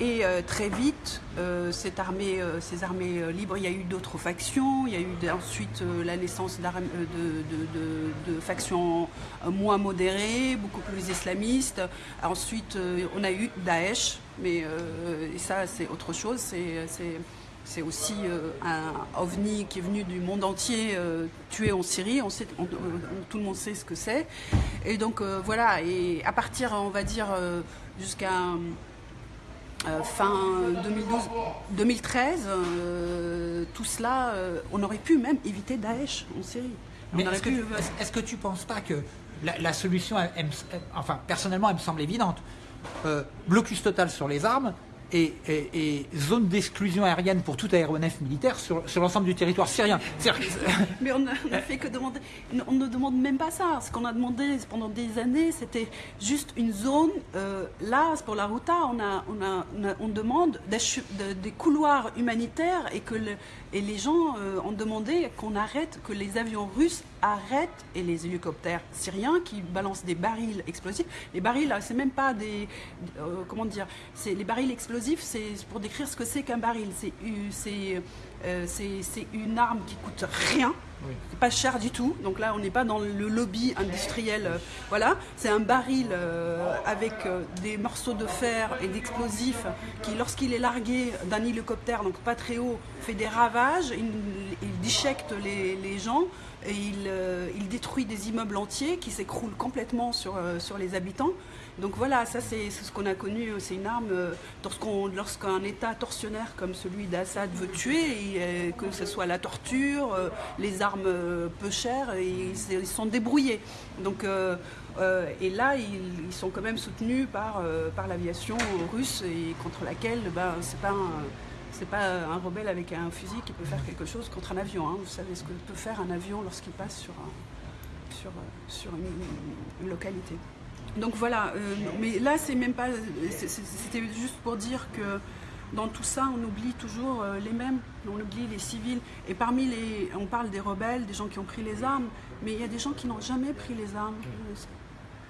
[SPEAKER 2] et très vite, cette armée, ces armées libres, il y a eu d'autres factions. Il y a eu ensuite la naissance de, factions moins modérées, beaucoup plus islamistes. Ensuite, on a eu Daesh mais euh, ça, c'est autre chose. C'est aussi euh, un ovni qui est venu du monde entier euh, tué en Syrie. Tout le monde sait ce que c'est. Et donc voilà, et à partir, on va dire, jusqu'à fin 2012, 2013, tout cela, on aurait pu même éviter Daesh en Syrie.
[SPEAKER 1] Mais est-ce que, est que, tu ne penses pas que la, la solution, enfin personnellement, elle me semble évidente. Euh, blocus total sur les armes, et, zone d'exclusion aérienne pour tout aéronef militaire sur, l'ensemble du territoire syrien. *laughs*
[SPEAKER 2] Mais on, fait que demander, on ne demande même pas ça. Ce qu'on a demandé pendant des années, c'était juste une zone. Euh, là, pour la Ruta, on, a, on, a, on, demande des, couloirs humanitaires et que et les gens euh, ont demandé qu'on arrête, que les avions russes arrêtent et les hélicoptères syriens qui balancent des barils explosifs. Les barils, c'est même pas des, euh, comment dire, les barils explosifs, c'est pour décrire ce que c'est qu'un baril. C'est euh, c'est une arme qui coûte rien, pas cher du tout. Donc là, on n'est pas dans le lobby industriel. Euh, voilà, c'est un baril euh, avec des morceaux de fer et d'explosifs qui, lorsqu'il est largué d'un hélicoptère, donc pas très haut, fait des ravages. Il, il déchecte les, gens et il, il, détruit des immeubles entiers qui s'écroulent complètement sur, sur les habitants. Donc voilà, ça c'est ce qu'on a connu, c'est une arme euh, lorsqu'un État tortionnaire comme celui d'Assad veut tuer, euh, que ce soit la torture, euh, les armes peu chères, ils, sont débrouillés. Et là, ils, sont quand même soutenus par, l'aviation russe et contre laquelle ben, c'est pas un, pas un rebelle avec un fusil qui peut faire quelque chose contre un avion. Hein. Vous savez ce que peut faire un avion lorsqu'il passe sur une localité. Donc voilà, euh, mais là c'est même pas, c'était juste pour dire que dans tout ça on oublie toujours euh, les mêmes, on oublie les civils. Et parmi les, on parle des rebelles, des gens qui ont pris les armes, mais il y a des gens qui n'ont jamais pris les armes.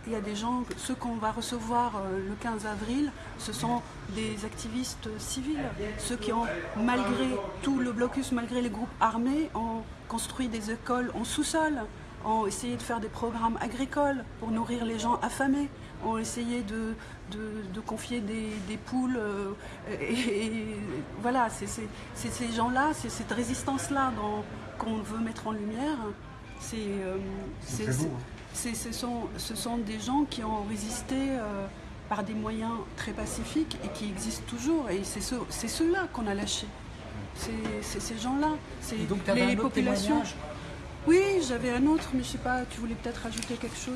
[SPEAKER 2] Il y a des gens, ceux qu'on va recevoir euh, le 15 avril, ce sont des activistes civils, ceux qui ont, malgré tout le blocus, malgré les groupes armés, ont construit des écoles en sous-sol ont essayé de faire des programmes agricoles pour nourrir les gens affamés, ont essayé de, de, confier des, poules. Euh, et, voilà, c'est ces gens-là, c'est cette résistance-là qu'on veut mettre en lumière. C'est euh, ce, sont, ce sont des gens qui ont résisté euh, par des moyens très pacifiques et qui existent toujours. Et c'est ceux-là qu'on a lâchés. C'est ces gens-là. C'est les populations. Oui, j'avais un autre, mais je sais pas, tu voulais peut-être rajouter quelque chose?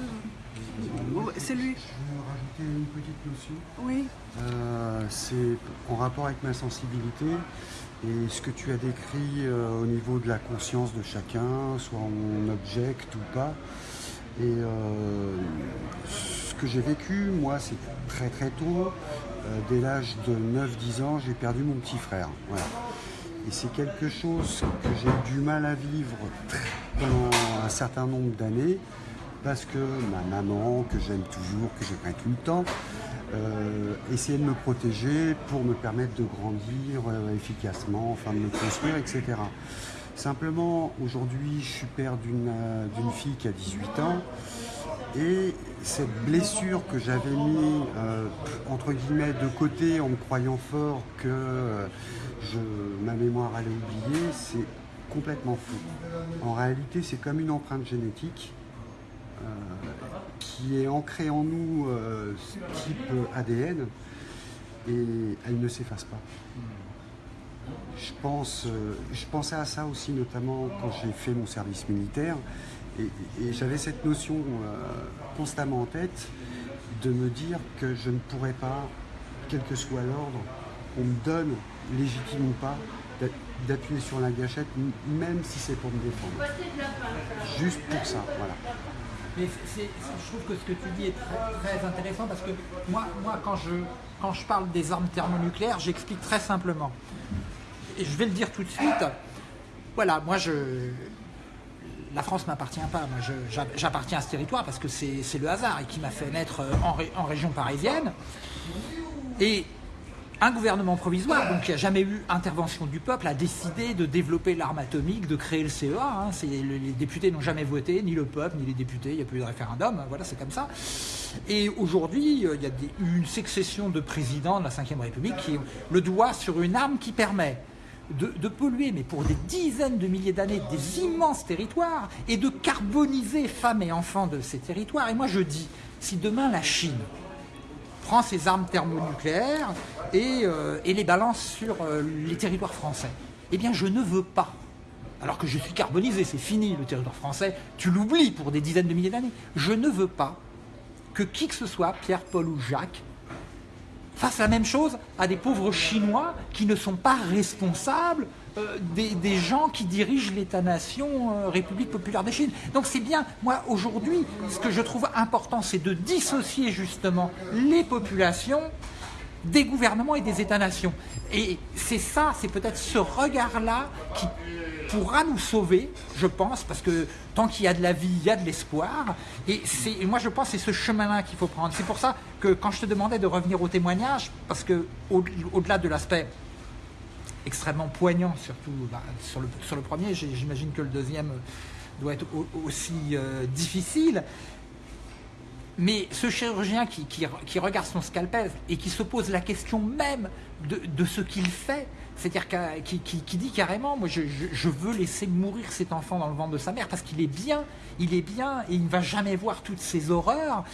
[SPEAKER 2] C'est lui.
[SPEAKER 4] Je veux rajouter une petite notion.
[SPEAKER 2] Oui.
[SPEAKER 4] Euh, c'est en rapport avec ma sensibilité et ce que tu as décrit euh, au niveau de la conscience de chacun, soit on objecte ou pas. Et euh, ce que j'ai vécu, moi, c'est très très tôt. dès l'âge de 9-10 ans, j'ai perdu mon petit frère. Et c'est quelque chose que j'ai du mal à vivre pendant un certain nombre d'années parce que ma maman, que j'aime toujours, que j'aimerais tout le temps, euh, essayait de me protéger pour me permettre de grandir euh, efficacement, enfin de me construire, etc. Simplement, aujourd'hui, je suis père d'une euh, fille qui a 18 ans et cette blessure que j'avais mis de côté en me croyant fort que ma mémoire allait oublier, c'est complètement fou. En réalité, c'est comme une empreinte génétique euh, qui est ancrée en nous euh, type ADN et elle ne s'efface pas. Je, pense, euh, je pensais à ça aussi notamment quand j'ai fait mon service militaire et, j'avais cette notion constamment en tête de me dire que je ne pourrais pas, quel que soit l'ordre qu'on me donne, légitime ou pas, d'appuyer sur la gâchette, même si c'est pour me défendre. Juste pour ça, voilà.
[SPEAKER 1] Mais je trouve que ce que tu dis est très, intéressant parce que moi, moi quand, je, quand je parle des armes thermonucléaires, j'explique très simplement. Et je vais le dire tout de suite. Voilà, moi je. La France m'appartient pas. Moi, j'appartiens à ce territoire parce que c'est le hasard et qui m'a fait naître en, en région parisienne. Et un gouvernement provisoire, donc qui n'a jamais eu intervention du peuple, a décidé de développer l'arme atomique, de créer le CEA. Hein. les députés n'ont jamais voté, ni le peuple, ni les députés, il n'y a plus de référendum, hein. voilà, c'est comme ça. Et aujourd'hui, euh, il y a une succession de présidents de la Ve République qui ont le doigt sur une arme qui permet de, polluer, mais pour des dizaines de milliers d'années, des immenses territoires et de carboniser femmes et enfants de ces territoires. Et moi je dis, si demain la Chine prend ses armes thermonucléaires et, euh, les balance sur euh, les territoires français. Eh bien, je ne veux pas. Alors que je suis carbonisé, c'est fini le territoire français, tu l'oublies pour des dizaines de milliers d'années. Je ne veux pas que qui que ce soit, Pierre, Paul ou Jacques, fasse la même chose à des pauvres Chinois qui ne sont pas responsables euh, des, gens qui dirigent l'État-nation euh, République populaire de Chine. Donc c'est bien, moi aujourd'hui, ce que je trouve important, c'est de dissocier justement les populations des gouvernements et des États-nations. Et c'est ça, c'est peut-être ce regard-là qui pourra nous sauver, je pense, parce que tant qu'il y a de la vie, il y a de l'espoir. Et, moi, je pense que c'est ce chemin-là qu'il faut prendre. C'est pour ça que quand je te demandais de revenir au témoignage, parce que au-delà de l'aspect extrêmement poignant, surtout bah, sur, le, premier, j'imagine que le deuxième doit être aussi euh, difficile. Mais ce chirurgien qui, regarde son scalpel et qui se pose la question même de ce qu'il fait, c'est-à-dire qui, qui, dit carrément, moi je, je, veux laisser mourir cet enfant dans le ventre de sa mère parce qu'il est bien, il est bien et il ne va jamais voir toutes ces horreurs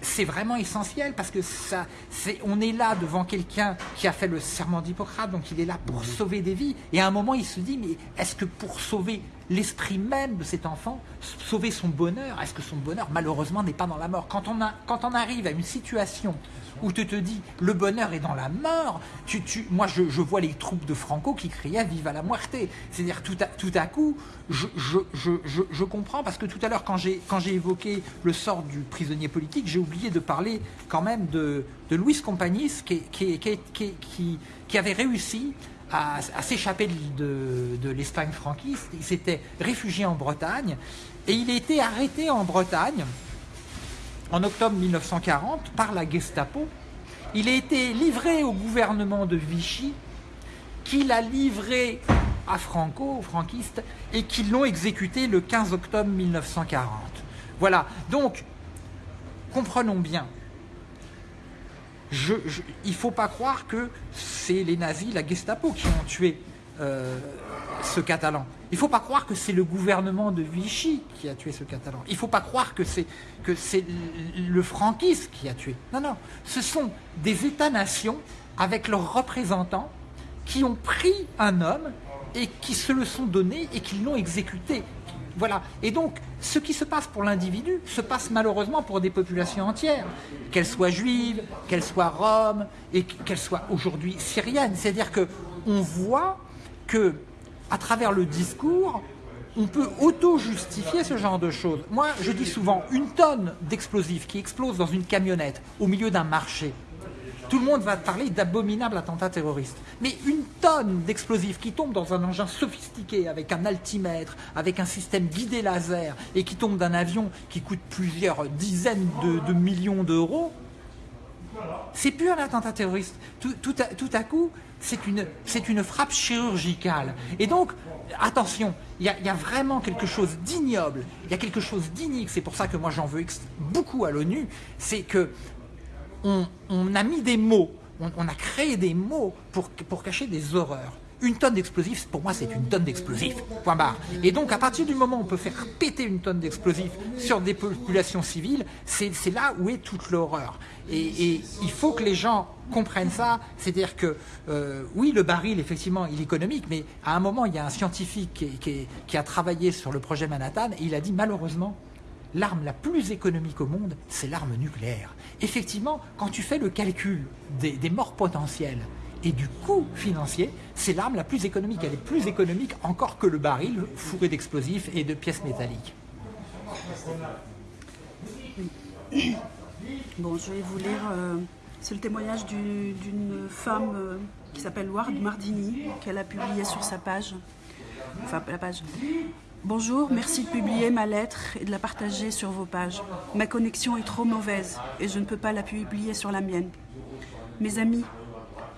[SPEAKER 1] c'est vraiment essentiel parce que ça, c'est, on est là devant quelqu'un qui a fait le serment d'Hippocrate, donc il est là pour sauver des vies. Et à un moment, il se dit, mais est-ce que pour sauver l'esprit même de cet enfant, sauver son bonheur, est-ce que son bonheur, malheureusement, n'est pas dans la mort? Quand on, a, quand on arrive à une situation où tu te dis le bonheur est dans la mort, tu, tu, moi je, vois les troupes de Franco qui criaient Vive à la muerte. C'est-à-dire tout à, tout à coup, je, je, comprends parce que tout à l'heure quand j'ai évoqué le sort du prisonnier politique, j'ai oublié de parler quand même de, de Louis Compagnis qui, qui, qui, qui avait réussi à, s'échapper de, l'Espagne franquiste. Il s'était réfugié en Bretagne et il a été arrêté en Bretagne en octobre 1940 par la Gestapo. Il a été livré au gouvernement de Vichy, qui l'a livré à Franco, aux franquistes, et qui l'ont exécuté le 15 octobre 1940. Voilà, donc, comprenons bien, il ne faut pas croire que c'est les nazis, la Gestapo qui ont tué euh, ce Catalan. Il ne faut pas croire que c'est le gouvernement de Vichy qui a tué ce Catalan. Il ne faut pas croire que c'est que c'est le franquisme qui a tué. Non, non. Ce sont des États-nations avec leurs représentants qui ont pris un homme et qui se le sont donné et qui l'ont exécuté. Voilà. Et donc, ce qui se passe pour l'individu se passe malheureusement pour des populations entières, qu'elles soient juives, qu'elles soient roms et qu'elles soient aujourd'hui syriennes. C'est-à-dire que on voit que à travers le discours, on peut auto-justifier ce genre de choses. Moi, je dis souvent, une tonne d'explosifs qui explose dans une camionnette au milieu d'un marché, tout le monde va parler d'abominables attentats terroristes. Mais une tonne d'explosifs qui tombe dans un engin sophistiqué, avec un altimètre, avec un système guidé laser, et qui tombe d'un avion qui coûte plusieurs dizaines de, millions d'euros, c'est plus un attentat terroriste. Tout, à, coup, c'est une, une frappe chirurgicale. Et donc, attention, il y, a vraiment quelque chose d'ignoble, il y a quelque chose d'inique, c'est pour ça que moi j'en veux beaucoup à l'ONU, c'est que on, a mis des mots, on, a créé des mots pour, pour cacher des horreurs. Une tonne d'explosifs, pour moi, c'est une tonne d'explosifs. Point barre. Et donc, à partir du moment où on peut faire péter une tonne d'explosifs sur des populations civiles, c'est là où est toute l'horreur. Et, il faut que les gens comprennent ça. C'est-à-dire que, euh, oui, le baril, effectivement, il est économique, mais à un moment, il y a un scientifique qui, qui a travaillé sur le projet Manhattan et il a dit, malheureusement, l'arme la plus économique au monde, c'est l'arme nucléaire. Effectivement, quand tu fais le calcul des, morts potentielles et du coût financier, c'est l'arme la plus économique. Elle est plus économique encore que le baril fourré d'explosifs et de pièces métalliques.
[SPEAKER 2] Bon, je vais vous lire, euh, c'est le témoignage d'une femme euh, qui s'appelle Ward Mardini, qu'elle a publié sur sa page, enfin la page. Bonjour, merci de publier ma lettre et de la partager sur vos pages. Ma connexion est trop mauvaise et je ne peux pas la publier sur la mienne. Mes amis,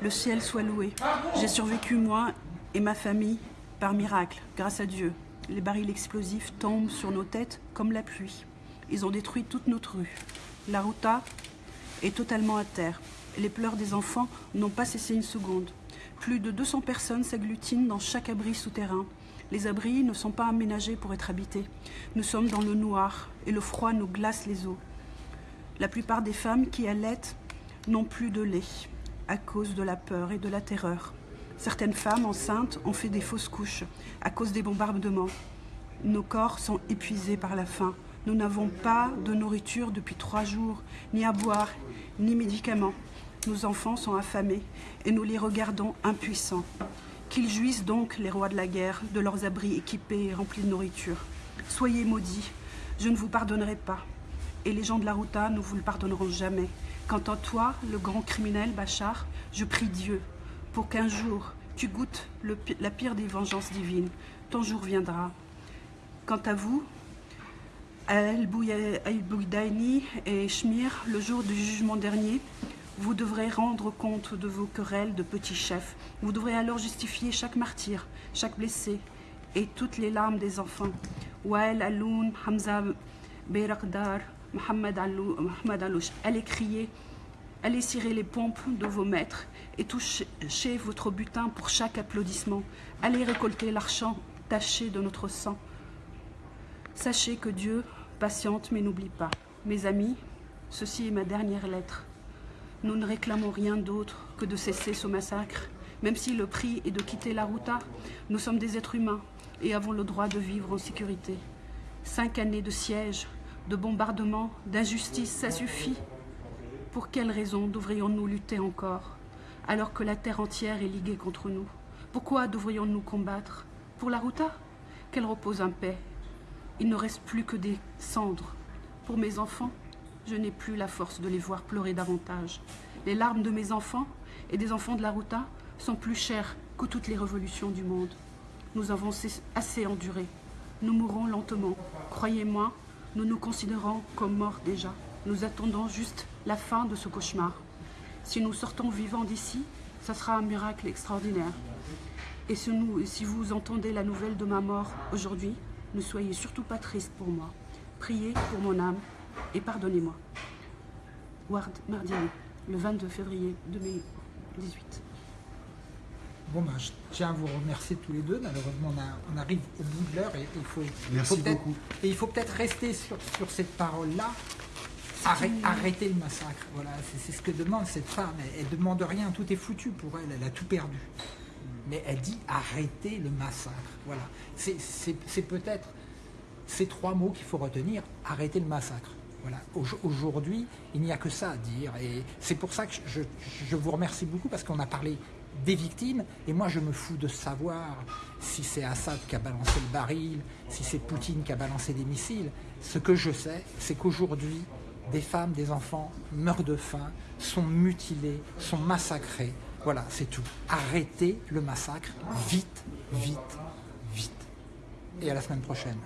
[SPEAKER 2] le ciel soit loué. J'ai survécu moi et ma famille par miracle, grâce à Dieu. Les barils explosifs tombent sur nos têtes comme la pluie. Ils ont détruit toute notre rue. La ruta est totalement à terre. Les pleurs des enfants n'ont pas cessé une seconde. Plus de 200 personnes s'agglutinent dans chaque abri souterrain. Les abris ne sont pas aménagés pour être habités. Nous sommes dans le noir et le froid nous glace les os. La plupart des femmes qui allaitent n'ont plus de lait à cause de la peur et de la terreur. Certaines femmes enceintes ont fait des fausses couches à cause des bombardements. Nos corps sont épuisés par la faim. Nous n'avons pas de nourriture depuis trois jours, ni à boire, ni médicaments. Nos enfants sont affamés et nous les regardons impuissants. Qu'ils jouissent donc, les rois de la guerre, de leurs abris équipés et remplis de nourriture. Soyez maudits, je ne vous pardonnerai pas. Et les gens de la Ruta ne vous le pardonneront jamais. Quant à toi, le grand criminel Bachar, je prie Dieu pour qu'un jour tu goûtes la pire des vengeances divines. Ton jour viendra. Quant à vous, Al-Boudaini et Shmir, le jour du jugement dernier, vous devrez rendre compte de vos querelles de petits chefs. Vous devrez alors justifier chaque martyr, chaque blessé et toutes les larmes des enfants. Wael Aloun, Hamza Beirakdar, Mohamed Alouch, allez crier, allez cirer les pompes de vos maîtres et toucher votre butin pour chaque applaudissement. Allez récolter l'argent taché de notre sang. Sachez que Dieu patiente mais n'oublie pas. Mes amis, ceci est ma dernière lettre. Nous ne réclamons rien d'autre que de cesser ce massacre. Même si le prix est de quitter la Ruta, nous sommes des êtres humains et avons le droit de vivre en sécurité. Cinq années de siège, de bombardements, d'injustice, ça suffit. Pour quelle raison devrions-nous lutter encore alors que la terre entière est liguée contre nous? Pourquoi devrions-nous combattre Pour la Ruta? Qu'elle repose en paix il ne reste plus que des cendres. Pour mes enfants, je n'ai plus la force de les voir pleurer davantage. Les larmes de mes enfants et des enfants de la Ruta sont plus chères que toutes les révolutions du monde. Nous avons assez enduré. Nous mourrons lentement. Croyez-moi, nous nous considérons comme morts déjà. Nous attendons juste la fin de ce cauchemar. Si nous sortons vivants d'ici, ça sera un miracle extraordinaire. Et si, si vous entendez la nouvelle de ma mort aujourd'hui, ne soyez surtout pas triste pour moi. Priez pour mon âme et pardonnez-moi. Ward Mardiani, le 22 février 2018.
[SPEAKER 1] Bon, ben, je tiens à vous remercier tous les deux. Malheureusement, on, arrive au bout de l'heure et il faut,
[SPEAKER 4] Merci
[SPEAKER 1] il faut
[SPEAKER 4] beaucoup.
[SPEAKER 1] Et il faut peut-être rester sur, sur cette parole-là. Arrêter, arrêter le massacre. Voilà, c'est ce que demande cette femme. Elle, elle demande rien, tout est foutu pour elle. Elle a tout perdu mais elle dit arrêtez le massacre. Voilà. C'est peut-être ces trois mots qu'il faut retenir, arrêter le massacre. Voilà. Aujourd'hui, il n'y a que ça à dire. Et c'est pour ça que je, je, vous remercie beaucoup parce qu'on a parlé des victimes. Et moi, je me fous de savoir si c'est Assad qui a balancé le baril, si c'est Poutine qui a balancé des missiles. Ce que je sais, c'est qu'aujourd'hui, des femmes, des enfants meurent de faim, sont mutilés, sont massacrés. Voilà, c'est tout. Arrêtez le massacre, vite, vite, vite. Et à la semaine prochaine.